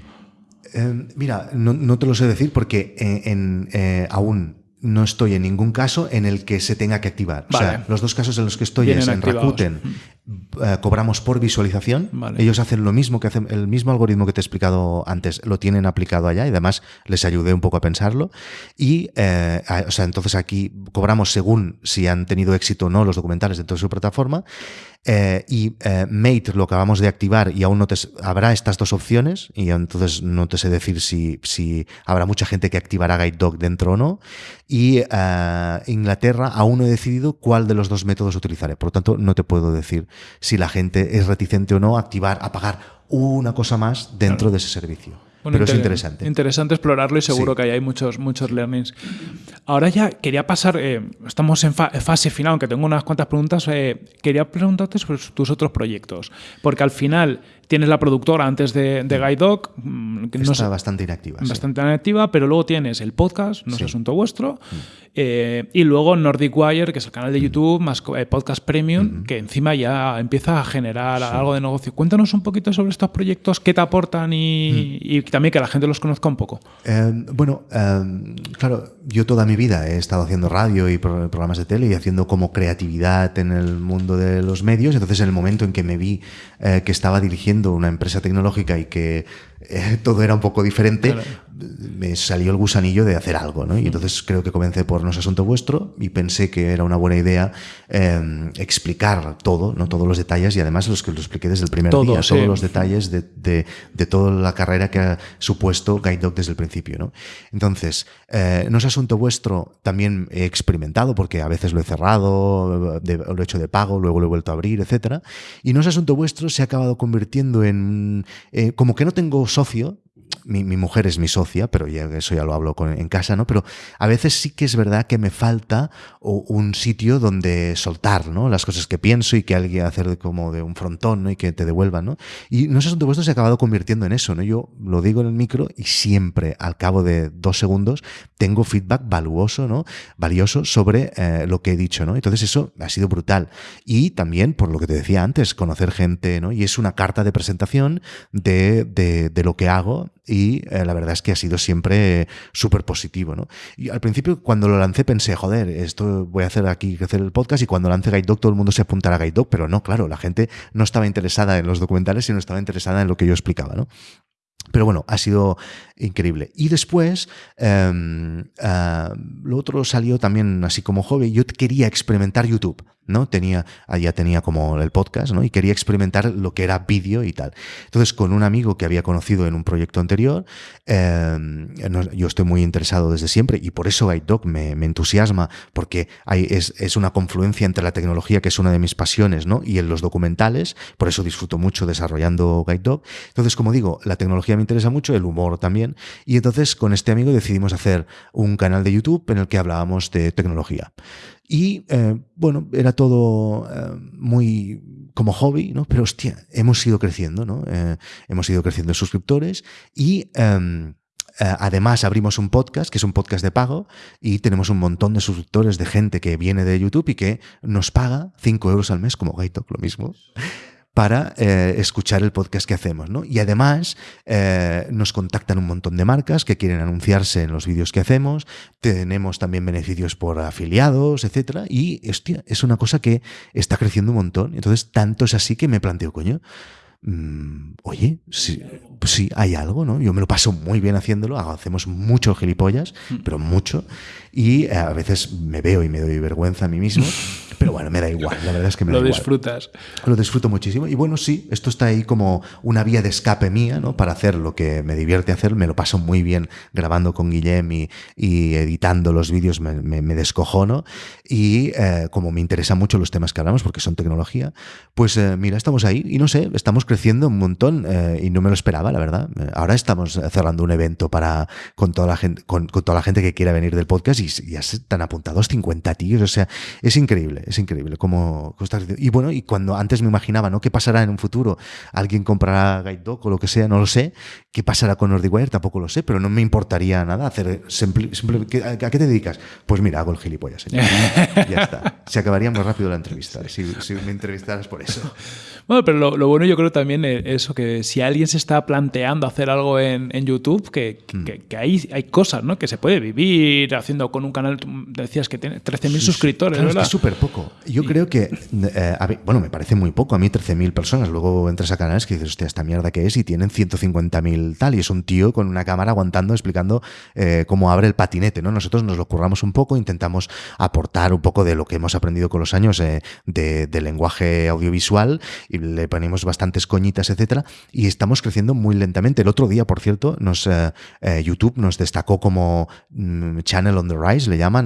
Eh, mira, no, no, te lo sé decir porque en, eh, aún no estoy en ningún caso en el que se tenga que activar. O sea, los dos casos en los que estoy es en Rakuten eh, cobramos por visualización. Ellos hacen lo mismo que hacen, el mismo algoritmo que te he explicado antes, lo tienen aplicado allá y además les ayudé un poco a pensarlo. Y, eh, o sea, entonces aquí cobramos según si han tenido éxito o no los documentales dentro de su plataforma. Eh, y Mate lo acabamos de activar y aún no te, habrá estas dos opciones y entonces no te sé decir si, si habrá mucha gente que activará Guide Dog dentro o no. Y Inglaterra aún no he decidido cuál de los dos métodos utilizaré. Por lo tanto, no te puedo decir si la gente es reticente o no a activar, a pagar una cosa más dentro de ese servicio. pero es interesante. Interesante explorarlo y seguro que ahí hay muchos, muchos learnings. Ahora ya quería pasar, eh, estamos en fase final, aunque tengo unas cuantas preguntas, eh, quería preguntarte sobre tus otros proyectos, porque al final tienes la productora antes de, de Guide Dog. Mm, que Está bastante inactiva. Bastante inactiva, pero luego tienes el podcast, no es asunto vuestro, mm. eh, y luego Nordic Wire, que es el canal de mm. YouTube, más Podcast Premium, que encima ya empieza a generar algo de negocio. Cuéntanos un poquito sobre estos proyectos, qué te aportan y, también que la gente los conozca un poco. bueno, claro, yo toda mi vida he estado haciendo radio y programas de tele y haciendo como creatividad en el mundo de los medios. Entonces, en el momento en que me vi eh, que estaba dirigiendo una empresa tecnológica y que eh, todo era un poco diferente, me salió el gusanillo de hacer algo, ¿no? Y entonces creo que comencé por No es asunto vuestro y pensé que era una buena idea em, explicar todo, ¿no? Todos los detalles y además los que lo expliqué desde el primer día, todos los detalles de, de, toda la carrera que ha supuesto Guide Dog desde el principio, ¿no? Entonces, eh, No es asunto vuestro también he experimentado porque a veces lo he cerrado, lo he hecho de pago, luego lo he vuelto a abrir, etcétera. Y No es asunto vuestro se ha acabado convirtiendo en... Eh, como que no tengo socio, mi, mujer es mi socia, pero ya, eso ya lo hablo en casa, ¿no? Pero a veces sí que es verdad que me falta un sitio donde soltar, ¿no? Las cosas que pienso y que alguien hacer como de un frontón, ¿no? Y que te devuelvan, ¿no? Y no sé si vuestro se ha acabado convirtiendo en eso, ¿no? Yo lo digo en el micro y siempre, al cabo de dos segundos, tengo feedback valuoso, ¿no? Valioso sobre eh, lo que he dicho, ¿no? Entonces eso ha sido brutal. Y también, por lo que te decía antes, conocer gente, ¿no? Y es una carta de presentación de, de, de lo que hago y eh, la verdad es que ha sido siempre súper positivo. ¿no? Y al principio cuando lo lancé pensé, joder, esto voy a hacer aquí crecer el podcast y cuando lance Guide Dog todo el mundo se apuntará a Guide Dog, pero no, claro, la gente no estaba interesada en los documentales, sino estaba interesada en lo que yo explicaba. ¿no? Pero bueno, ha sido increíble. Y después, em, ah, lo otro salió también así como hobby. Yo quería experimentar YouTube. ¿No? Tenía, ya tenía como el podcast, ¿no? Y quería experimentar lo que era vídeo y tal. Entonces, con un amigo que había conocido en un proyecto anterior, em, yo estoy muy interesado desde siempre y por eso Guide me, entusiasma, porque es, es, una confluencia entre la tecnología, que es una de mis pasiones, ¿no? Y en los documentales, por eso disfruto mucho desarrollando Guide Dog. Entonces, como digo, la tecnología me interesa mucho, el humor también, y entonces con este amigo decidimos hacer un canal de YouTube en el que hablábamos de tecnología. Y eh, bueno, era todo eh, muy como hobby, ¿no? Pero hostia, hemos ido creciendo, ¿no? Eh, hemos ido creciendo en suscriptores y em, además abrimos un podcast, que es un podcast de pago, y tenemos un montón de suscriptores de gente que viene de YouTube y que nos paga 5 euros al mes, como Gaitok, lo mismo para eh, escuchar el podcast que hacemos. ¿no? Y además eh, nos contactan un montón de marcas que quieren anunciarse en los vídeos que hacemos, tenemos también beneficios por afiliados, etc. Y hostia, es una cosa que está creciendo un montón. Entonces, tanto es así que me planteo, coño, mm, oye, sí, pues sí, hay algo, ¿no? Yo me lo paso muy bien haciéndolo, hacemos mucho gilipollas, mm. pero mucho, y a veces me veo y me doy vergüenza a mí mismo. Pero bueno, me da igual, la verdad es que me Lo da disfrutas. Lo disfruto muchísimo. Y bueno, sí, esto está ahí como una vía de escape mía, ¿no? Para hacer lo que me divierte hacer. Me lo paso muy bien grabando con Guillem y, editando los vídeos, me, me, descojono. Y eh, como me interesan mucho los temas que hablamos, porque son tecnología, pues eh, mira, estamos ahí y no sé, estamos creciendo un montón eh, y no me lo esperaba, la verdad. Ahora estamos cerrando un evento para con toda la gente, con, toda la gente que quiera venir del podcast y ya están apuntados 50 tíos. O sea, es increíble es increíble cómo, Y bueno, y cuando antes me imaginaba, ¿no? ¿Qué pasará en un futuro? ¿Alguien comprará Guide Dog o lo que sea? No lo sé. ¿Qué pasará con Wire? Tampoco lo sé, pero no me importaría nada hacer. ¿A qué te dedicas? Pues mira, hago el gilipollas, señor. ya está. Se acabaría muy rápido la entrevista si, si me entrevistaras por eso. Bueno, pero lo, bueno yo creo también es eso, que si alguien se está planteando hacer algo en, YouTube, que, que, mm. hay, hay cosas, ¿no? Que se puede vivir haciendo con un canal, decías que tiene 13.000 suscriptores, ¿verdad? Es súper poco. Yo creo que, eh, bueno, me parece muy poco, a mí 13.000 personas, luego entras a canales que dices, hostia, esta mierda que es y tienen 150.000 tal, y es un tío con una cámara aguantando, explicando eh, cómo abre el patinete, ¿no? Nosotros nos lo curramos un poco, intentamos aportar un poco de lo que hemos aprendido con los años eh, de, de lenguaje audiovisual le ponemos bastantes coñitas, etcétera, y estamos creciendo muy lentamente. El otro día, por cierto, nos, eh, eh, YouTube nos destacó como mm, Channel on the Rise, le llaman,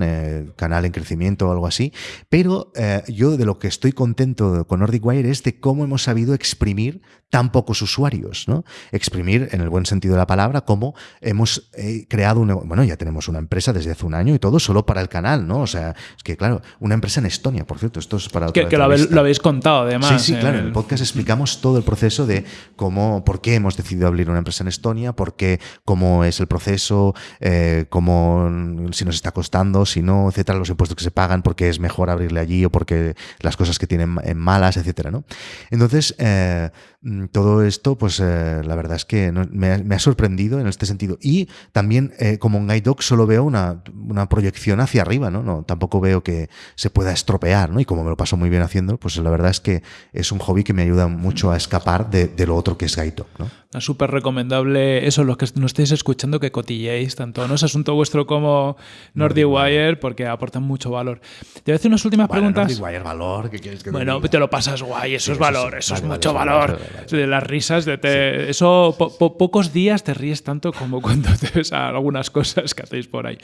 canal en crecimiento o algo así, pero Eh, yo de lo que estoy contento con Nordic Wire es de cómo hemos sabido exprimir tan pocos usuarios, ¿no? Exprimir en el buen sentido de la palabra, como hemos eh, creado una, bueno, ya tenemos una empresa desde hace un año y todo solo para el canal, ¿no? O sea, es que claro, una empresa en Estonia, por cierto, esto es para que, que lo, habéis, contado además. Sí, sí, claro, en el podcast explicamos todo el proceso de cómo, por qué hemos decidido abrir una empresa en Estonia, por qué, cómo es el proceso, eh, cómo, si nos está costando, si no, etcétera, los impuestos que se pagan, por qué es mejor abrirle allí o porque las cosas que tienen malas, etcétera, ¿no? Entonces, eh, Mm, todo esto, pues eh, la verdad es que me, ha, sorprendido en este sentido. Y también, eh, como en Guide Dog, solo veo una, proyección hacia arriba, ¿no? ¿no? Tampoco veo que se pueda estropear, ¿no? Y como me lo paso muy bien haciendo, pues la verdad es que es un hobby que me ayuda mucho a escapar de, lo otro que es Guide Dog, ¿no? Es súper recomendable eso, los que nos estéis escuchando, que cotilleéis tanto no es asunto vuestro como NordiWire, porque aportan mucho valor. Te voy a hacer unas últimas preguntas. NordiWire, valor, ¿qué quieres que Bueno, te lo pasas guay, eso es valor, eso, es mucho valor. De las risas, de eso pocos días te ríes tanto como cuando te ves a algunas cosas que hacéis por ahí.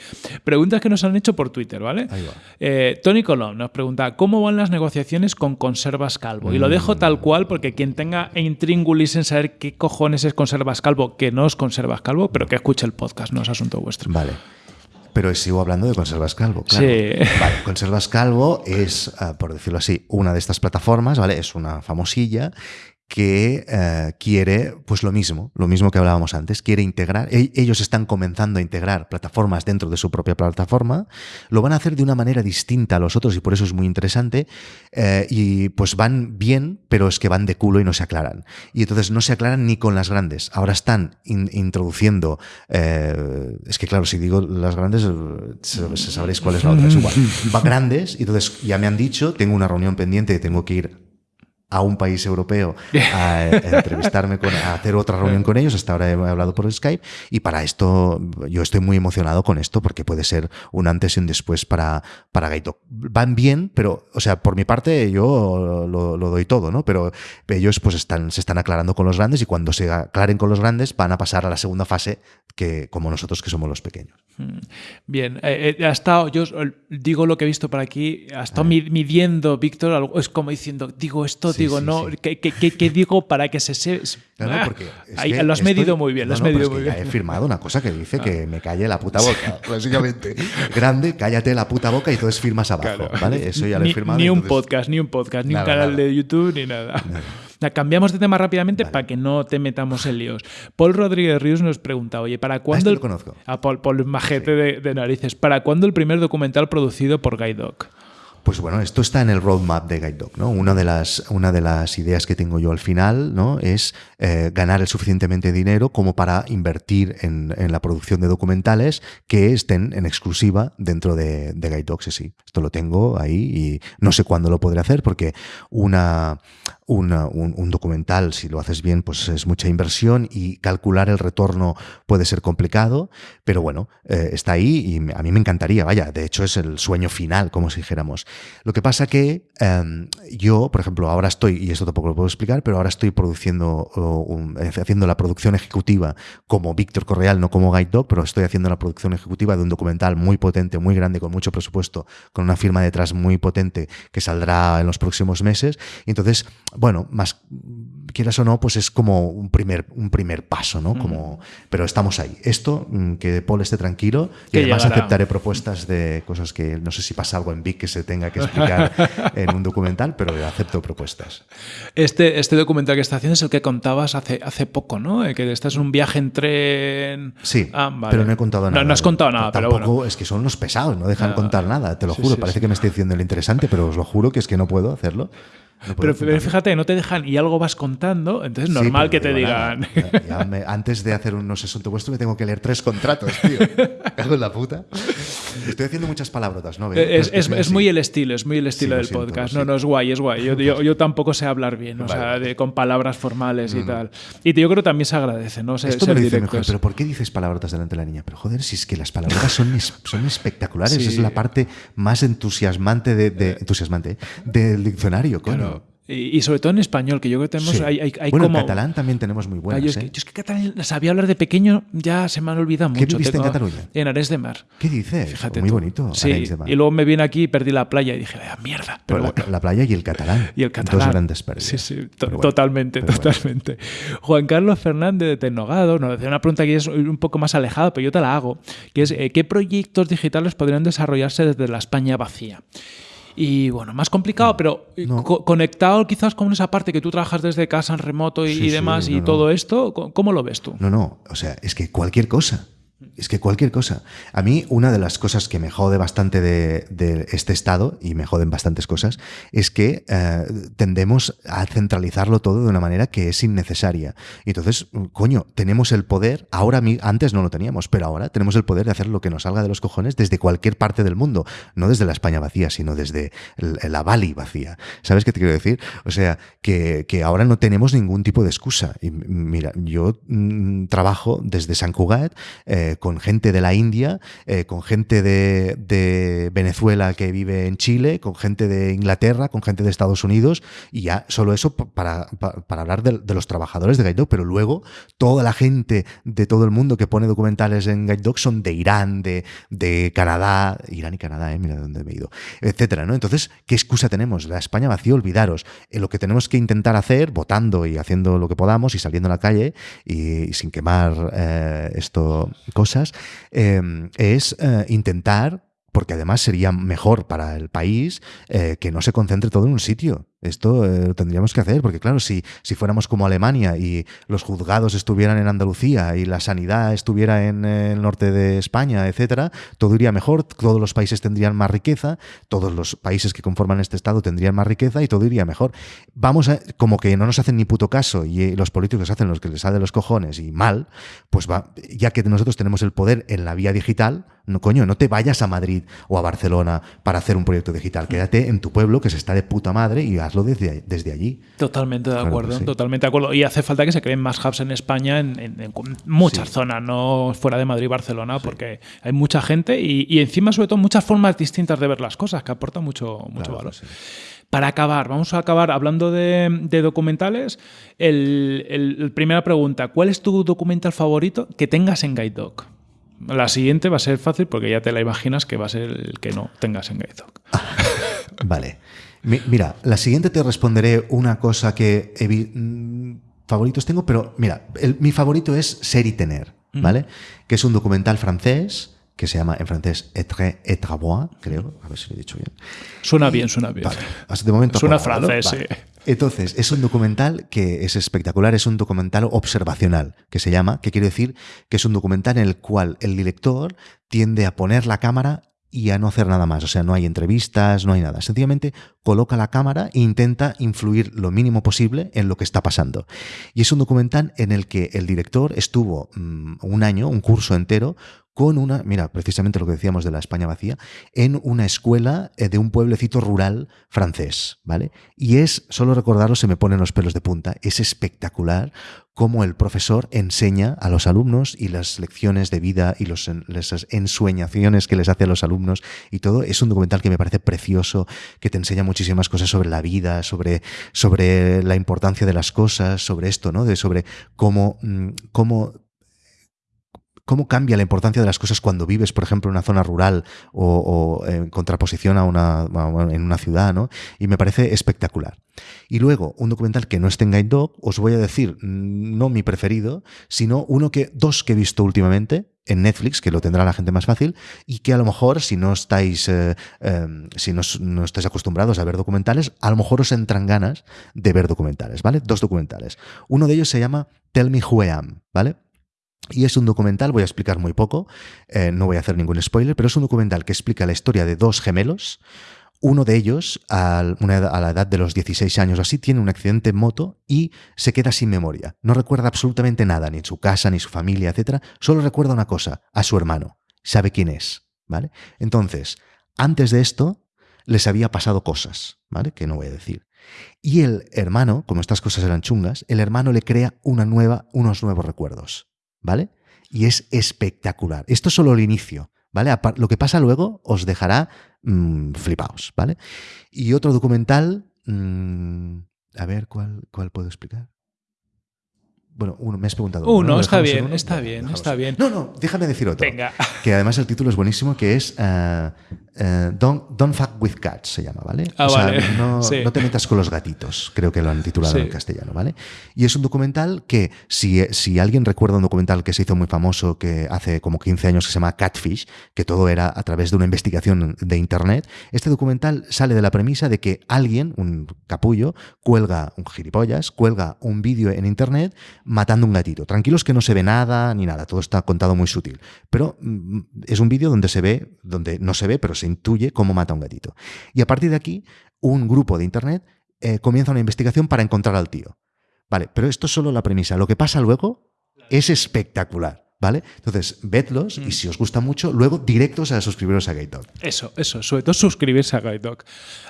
Preguntas que nos han hecho por Twitter, ¿vale? Eh, Tony Colón nos pregunta, ¿cómo van las negociaciones con Conservas Calvo? Y lo dejo tal cual porque quien tenga intríngulis en saber qué cojones es Conservas Calvo, que no es Conservas Calvo, pero que escuche el podcast, no es asunto vuestro. Vale. Pero sigo hablando de Conservas Calvo. Claro. Sí. Vale, Conservas Calvo es, ah, por decirlo así, una de estas plataformas, ¿vale? Es una famosilla que eh, quiere, pues lo mismo, lo mismo que hablábamos antes, quiere integrar, e-, ellos están comenzando a integrar plataformas dentro de su propia plataforma, lo van a hacer de una manera distinta a los otros y por eso es muy interesante, eh, y pues van bien, pero es que van de culo y no se aclaran. Y entonces no se aclaran ni con las grandes, ahora están introduciendo, eh, es que claro, si digo las grandes, sabréis cuál es la otra, es igual, van grandes, y entonces ya me han dicho, tengo una reunión pendiente, tengo que ir a un país europeo a, entrevistarme, con, a hacer otra reunión con ellos. Hasta ahora he hablado por Skype y para esto yo estoy muy emocionado con esto porque puede ser un antes y un después para, para Gaito. Van bien, pero, o sea, por mi parte yo lo, doy todo, ¿no? Pero ellos pues están, se están aclarando con los grandes y cuando se aclaren con los grandes van a pasar a la segunda fase que como nosotros que somos los pequeños. Hmm. Bien, eh, eh, ha estado, yo digo lo que he visto por aquí, ha estado midiendo Víctor, es como diciendo, digo esto digo, no, ¿qué, digo para que se... se lo has medido muy bien, lo has medido muy bien. He firmado una cosa que dice que me calle la puta boca, básicamente. Grande, cállate la puta boca y entonces firmas abajo, ¿vale? Eso ya lo he firmado. Ni un podcast, ni un podcast, ni un canal de YouTube, ni nada. Cambiamos de tema rápidamente para que no te metamos en líos. Paul Rodríguez Ríos nos pregunta, oye, ¿para cuándo... Este lo conozco. A Paul, Paul Majete de, de, narices. ¿Para cuándo el primer documental producido por Guy Doc? Pues bueno, esto está en el roadmap de Guide Dog, ¿no? Una de las, una de las ideas que tengo yo al final, ¿no? Es eh, ganar el suficientemente dinero como para invertir en, la producción de documentales que estén en exclusiva dentro de, de Guide Dogs. Sí, esto lo tengo ahí y no sé cuándo lo podré hacer porque una, un, documental, si lo haces bien, pues es mucha inversión y calcular el retorno puede ser complicado, pero bueno, eh, está ahí y a mí me encantaría, vaya, de hecho es el sueño final, como si dijéramos. Lo que pasa que em, yo, por ejemplo, ahora estoy, y esto tampoco lo puedo explicar, pero ahora estoy produciendo, eh, haciendo la producción ejecutiva como Víctor Correal, no como Guide Dog, pero estoy haciendo la producción ejecutiva de un documental muy potente, muy grande, con mucho presupuesto, con una firma detrás muy potente que saldrá en los próximos meses. Y entonces, bueno, más quieras o no, pues es como un primer, un primer paso, ¿no? Como, pero estamos ahí. Esto, mm, que Paul esté tranquilo, y además aceptaré propuestas de cosas que no sé si pasa algo en Vic que se tenga que explicar en un documental, pero acepto propuestas. Este, este documental que está haciendo es el que contabas hace, hace poco, ¿no? Que estás en un viaje en tren. Sí, ah, pero no he contado nada. No, has contado nada, Tampoco, pero es que son los pesados, no dejan contar nada, te lo juro. Parece que me estoy diciendo lo interesante, pero os lo juro que es que no puedo hacerlo pero, fíjate, no te dejan y algo vas contando, entonces es normal que te digan. antes de hacer un no sé asunto vuestro, me tengo que leer tres contratos, tío. Cago en la puta. Estoy haciendo muchas palabrotas, ¿no? Es, es, muy el estilo, es muy el estilo del podcast. No, no, es guay, es guay. Yo, yo, tampoco sé hablar bien, o sea, de, con palabras formales y tal. Y yo creo que también se agradece, ¿no? Esto me lo dice mejor, pero ¿por qué dices palabrotas delante de la niña? Pero joder, si es que las palabrotas son, son espectaculares, es la parte más entusiasmante, de, entusiasmante del diccionario, coño. Y, sobre todo en español, que yo creo que tenemos. Sí. Hay, hay, hay bueno, como... en catalán también tenemos muy Ah, buenas. yo, es ¿eh? que, yo es que catalán sabía hablar de pequeño, ya se me han olvidado ¿Qué mucho. viviste en Cataluña? En Ares de Mar. ¿Qué dices? Fíjate muy tú. bonito. Sí, Arenys de Mar. y luego me vine aquí y perdí la playa y dije, "Ah, mierda. Pero Pero la, bueno. la playa y el catalán. Y el catalán. Dos grandes pérdidas. Sí, sí, to- Pero bueno, totalmente, bueno. totalmente. Juan Carlos Fernández de Tecnogado nos hace una pregunta que es un poco más alejada, pero yo te la hago, que es eh, ¿qué proyectos digitales podrían desarrollarse desde la España vacía? Y bueno, más complicado, pero eh, No. co- conectado quizás con esa parte que tú trabajas desde casa en remoto y, Sí, y sí, demás y no, todo esto, ¿cómo lo ves tú? No, no, o sea, es que cualquier cosa. Es que cualquier cosa. A mí, una de las cosas que me jode bastante de, este estado, y me joden bastantes cosas, es que eh, tendemos a centralizarlo todo de una manera que es innecesaria. Y entonces, coño, tenemos el poder, ahora antes no lo teníamos, pero ahora tenemos el poder de hacer lo que nos salga de los cojones desde cualquier parte del mundo. No desde la España vacía, sino desde la Bali vacía. ¿Sabes qué te quiero decir? O sea, que, que ahora no tenemos ningún tipo de excusa. Y mira, yo mm, trabajo desde San Cugat eh, con gente de la India, eh, con gente de, de Venezuela que vive en Chile, con gente de Inglaterra, con gente de Estados Unidos, y ya solo eso pa- para, pa- para hablar de, de los trabajadores de Guide pero luego toda la gente de todo el mundo que pone documentales en Guide Dog son de Irán, de, de Canadá, Irán y Canadá, eh, mira dónde me he ido, etcétera, ¿no? Entonces, ¿qué excusa tenemos? La España vacía, olvidaros. Eh, lo que tenemos que intentar hacer, votando y haciendo lo que podamos y saliendo a la calle y, sin quemar eh, esto cosas, eh, es eh, intentar porque además sería mejor para el país eh, que no se concentre todo en un sitio. Esto eh, lo tendríamos que hacer, porque claro, si, si fuéramos como Alemania y los juzgados estuvieran en Andalucía y la sanidad estuviera en el norte de España, etcétera, todo iría mejor, todos los países tendrían más riqueza, todos los países que conforman este Estado tendrían más riqueza y todo iría mejor. Vamos a, como que no nos hacen ni puto caso y eh, los políticos hacen lo que les sale los cojones y mal, pues va, ya que nosotros tenemos el poder en la vía digital, no coño, no te vayas a Madrid o a Barcelona para hacer un proyecto digital, quédate en tu pueblo que se está de puta madre y hazlo desde, desde allí. Totalmente de Claro acuerdo, sí. totalmente de acuerdo. Y hace falta que se creen más hubs en España, en, en- en muchas Sí. zonas, no fuera de Madrid y Barcelona, porque hay mucha gente y, y encima, sobre todo, muchas formas distintas de ver las cosas, que aporta mucho, mucho Claro, valor. Para acabar, vamos a acabar hablando de, de documentales. El, el- el- primera pregunta, ¿cuál es tu documental favorito que tengas en Guide Dog? La siguiente va a ser fácil porque ya te la imaginas que va a ser el que no tengas en Dog. Vale. Mi- mira, la siguiente te responderé una cosa que mm, favoritos tengo, pero mira, el- mi favorito es Ser y Tener, ¿vale? Que es un documental francés que se llama en francés Etre et creo, a ver si lo he dicho bien. Suena bien, suena bien. Vale, de momento Suena francés, Vale. Entonces, es un documental que es espectacular, es un documental observacional, que se llama, que quiere decir que es un documental en el cual el director tiende a poner la cámara y a no hacer nada más. O sea, no hay entrevistas, no hay nada. Sencillamente coloca la cámara e intenta influir lo mínimo posible en lo que está pasando. Y es un documental en el que el director estuvo mm, un año, un curso entero, con una, mira, precisamente lo que decíamos de la España vacía, en una escuela eh, de un pueblecito rural francés, ¿vale? Y es, solo recordarlo se me ponen los pelos de punta, es espectacular cómo el profesor enseña a los alumnos y las lecciones de vida y los, las ensueñaciones que les hace a los alumnos y todo. Es un documental que me parece precioso, que te enseña muchísimas cosas sobre la vida, sobre, sobre la importancia de las cosas, sobre esto, ¿no? De sobre cómo, mm, cómo cómo cambia la importancia de las cosas cuando vives, por ejemplo, en una zona rural o, en contraposición a una, en una ciudad, ¿no? Y me parece espectacular. Y luego, un documental que no esté en Guide Dog, os voy a decir, mm, no mi preferido, sino uno que, dos que he visto últimamente en Netflix, que lo tendrá la gente más fácil, y que a lo mejor, si no estáis, eh, eh, si no, no estáis acostumbrados a ver documentales, a lo mejor os entran ganas de ver documentales, ¿vale? Dos documentales. Uno de ellos se llama Tell Me Who I Am, ¿vale? Y es un documental, voy a explicar muy poco, eh, no voy a hacer ningún spoiler, pero es un documental que explica la historia de dos gemelos. Uno de ellos, edad- a la edad de los 16 años o así, tiene un accidente en moto y se queda sin memoria. No recuerda absolutamente nada, ni su casa, ni su familia, etc. Solo recuerda una cosa, a su hermano. Sabe quién es, ¿vale? Entonces, antes de esto, les había pasado cosas, ¿vale? Que no voy a decir. Y el hermano, como estas cosas eran chungas, el hermano le crea una nueva, unos nuevos recuerdos, ¿vale? Y es espectacular. Esto es solo el inicio, ¿vale? Lo que pasa luego os dejará mm, flipaos, ¿vale? Y otro documental mm, A ver, ¿cuál, cuál puedo explicar? Bueno, uno, me has preguntado. Uno, ¿no? está ¿Dejamos en bien, uno? está bien, está en- bien. No, no, déjame decir otro. Venga. Que además el título es buenísimo, que es eh, eh, don't, don't fuck with cats, se llama, ¿vale? Ah, o sea, vale. no, Sí. no te metas con los gatitos, creo que lo han titulado Sí. en castellano, ¿vale? Y es un documental que, si, si alguien recuerda un documental que se hizo muy famoso que hace como 15 años que se llama Catfish, que todo era a través de una investigación de Internet, este documental sale de la premisa de que alguien, un capullo, cuelga, un gilipollas, cuelga un vídeo en Internet matando un gatito. Tranquilos que no se ve nada ni nada, todo está contado muy sutil. Pero mm, es un vídeo donde se ve, donde no se ve, pero se intuye cómo mata a un gatito. Y a partir de aquí, un grupo de Internet eh, comienza una investigación para encontrar al tío. Vale, pero esto es solo la premisa. Lo que pasa luego es espectacular. ¿Vale? Entonces, vedlos y si os gusta mucho, luego directos a suscribiros a Gate Dog. Eso, eso, sobre todo suscribirse a Guide Dog.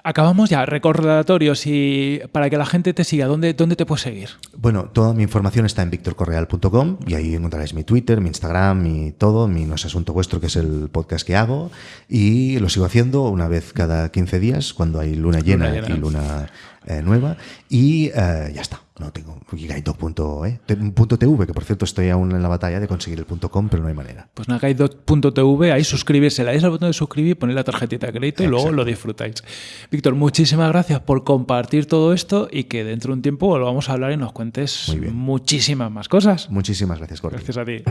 Acabamos ya, recordatorios y para que la gente te siga, ¿dónde, dónde te puedes seguir? Bueno, toda mi información está en victorcorreal.com y ahí encontraréis mi Twitter, mi Instagram, mi todo, mi No es Asunto Vuestro, que es el podcast que hago. Y lo sigo haciendo una vez cada 15 días, cuando hay luna llena, llena. y luna eh, nueva. Y eh, ya está. No tengo y guidedog.e, te- punto .tv, que por cierto estoy aún en la batalla de conseguir el punto .com, pero no hay manera. Pues nada, guidedog.tv, ahí suscribirse, le dais al botón de suscribir, ponéis la tarjetita de crédito y luego lo disfrutáis. Víctor, muchísimas gracias por compartir todo esto y que dentro de un tiempo lo vamos a hablar y nos cuentes muchísimas más cosas. Muchísimas gracias, Gordy. Gracias a ti.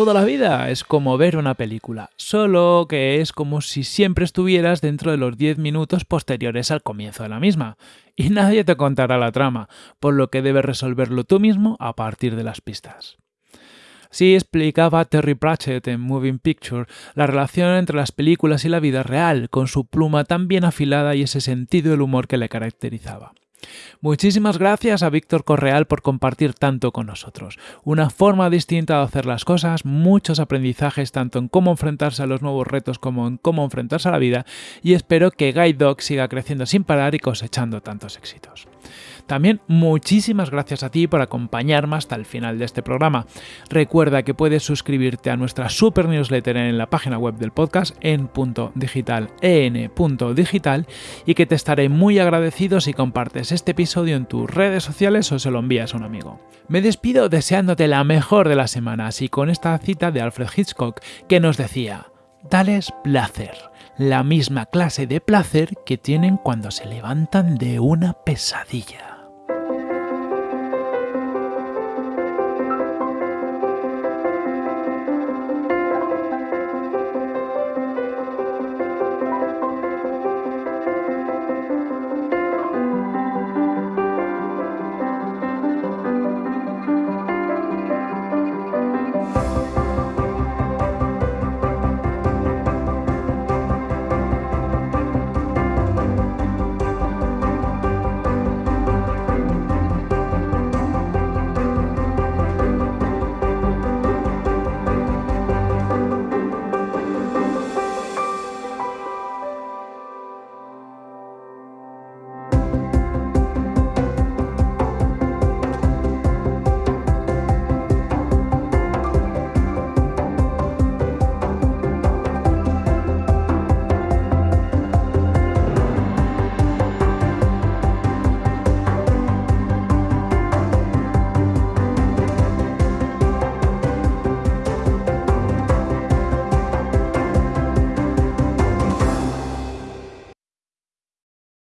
Toda la vida es como ver una película, solo que es como si siempre estuvieras dentro de los 10 minutos posteriores al comienzo de la misma, y nadie te contará la trama, por lo que debes resolverlo tú mismo a partir de las pistas. Así explicaba Terry Pratchett en Moving Picture la relación entre las películas y la vida real, con su pluma tan bien afilada y ese sentido del humor que le caracterizaba. Muchísimas gracias a Víctor Correal por compartir tanto con nosotros. Una forma distinta de hacer las cosas, muchos aprendizajes tanto en cómo enfrentarse a los nuevos retos como en cómo enfrentarse a la vida y espero que Guide Dog siga creciendo sin parar y cosechando tantos éxitos. También muchísimas gracias a ti por acompañarme hasta el final de este programa. Recuerda que puedes suscribirte a nuestra super newsletter en la página web del podcast en punto digital, y que te estaré muy agradecido si compartes este episodio en tus redes sociales o se lo envías a un amigo. Me despido deseándote la mejor de las semanas y con esta cita de Alfred Hitchcock que nos decía, dales placer, la misma clase de placer que tienen cuando se levantan de una pesadilla.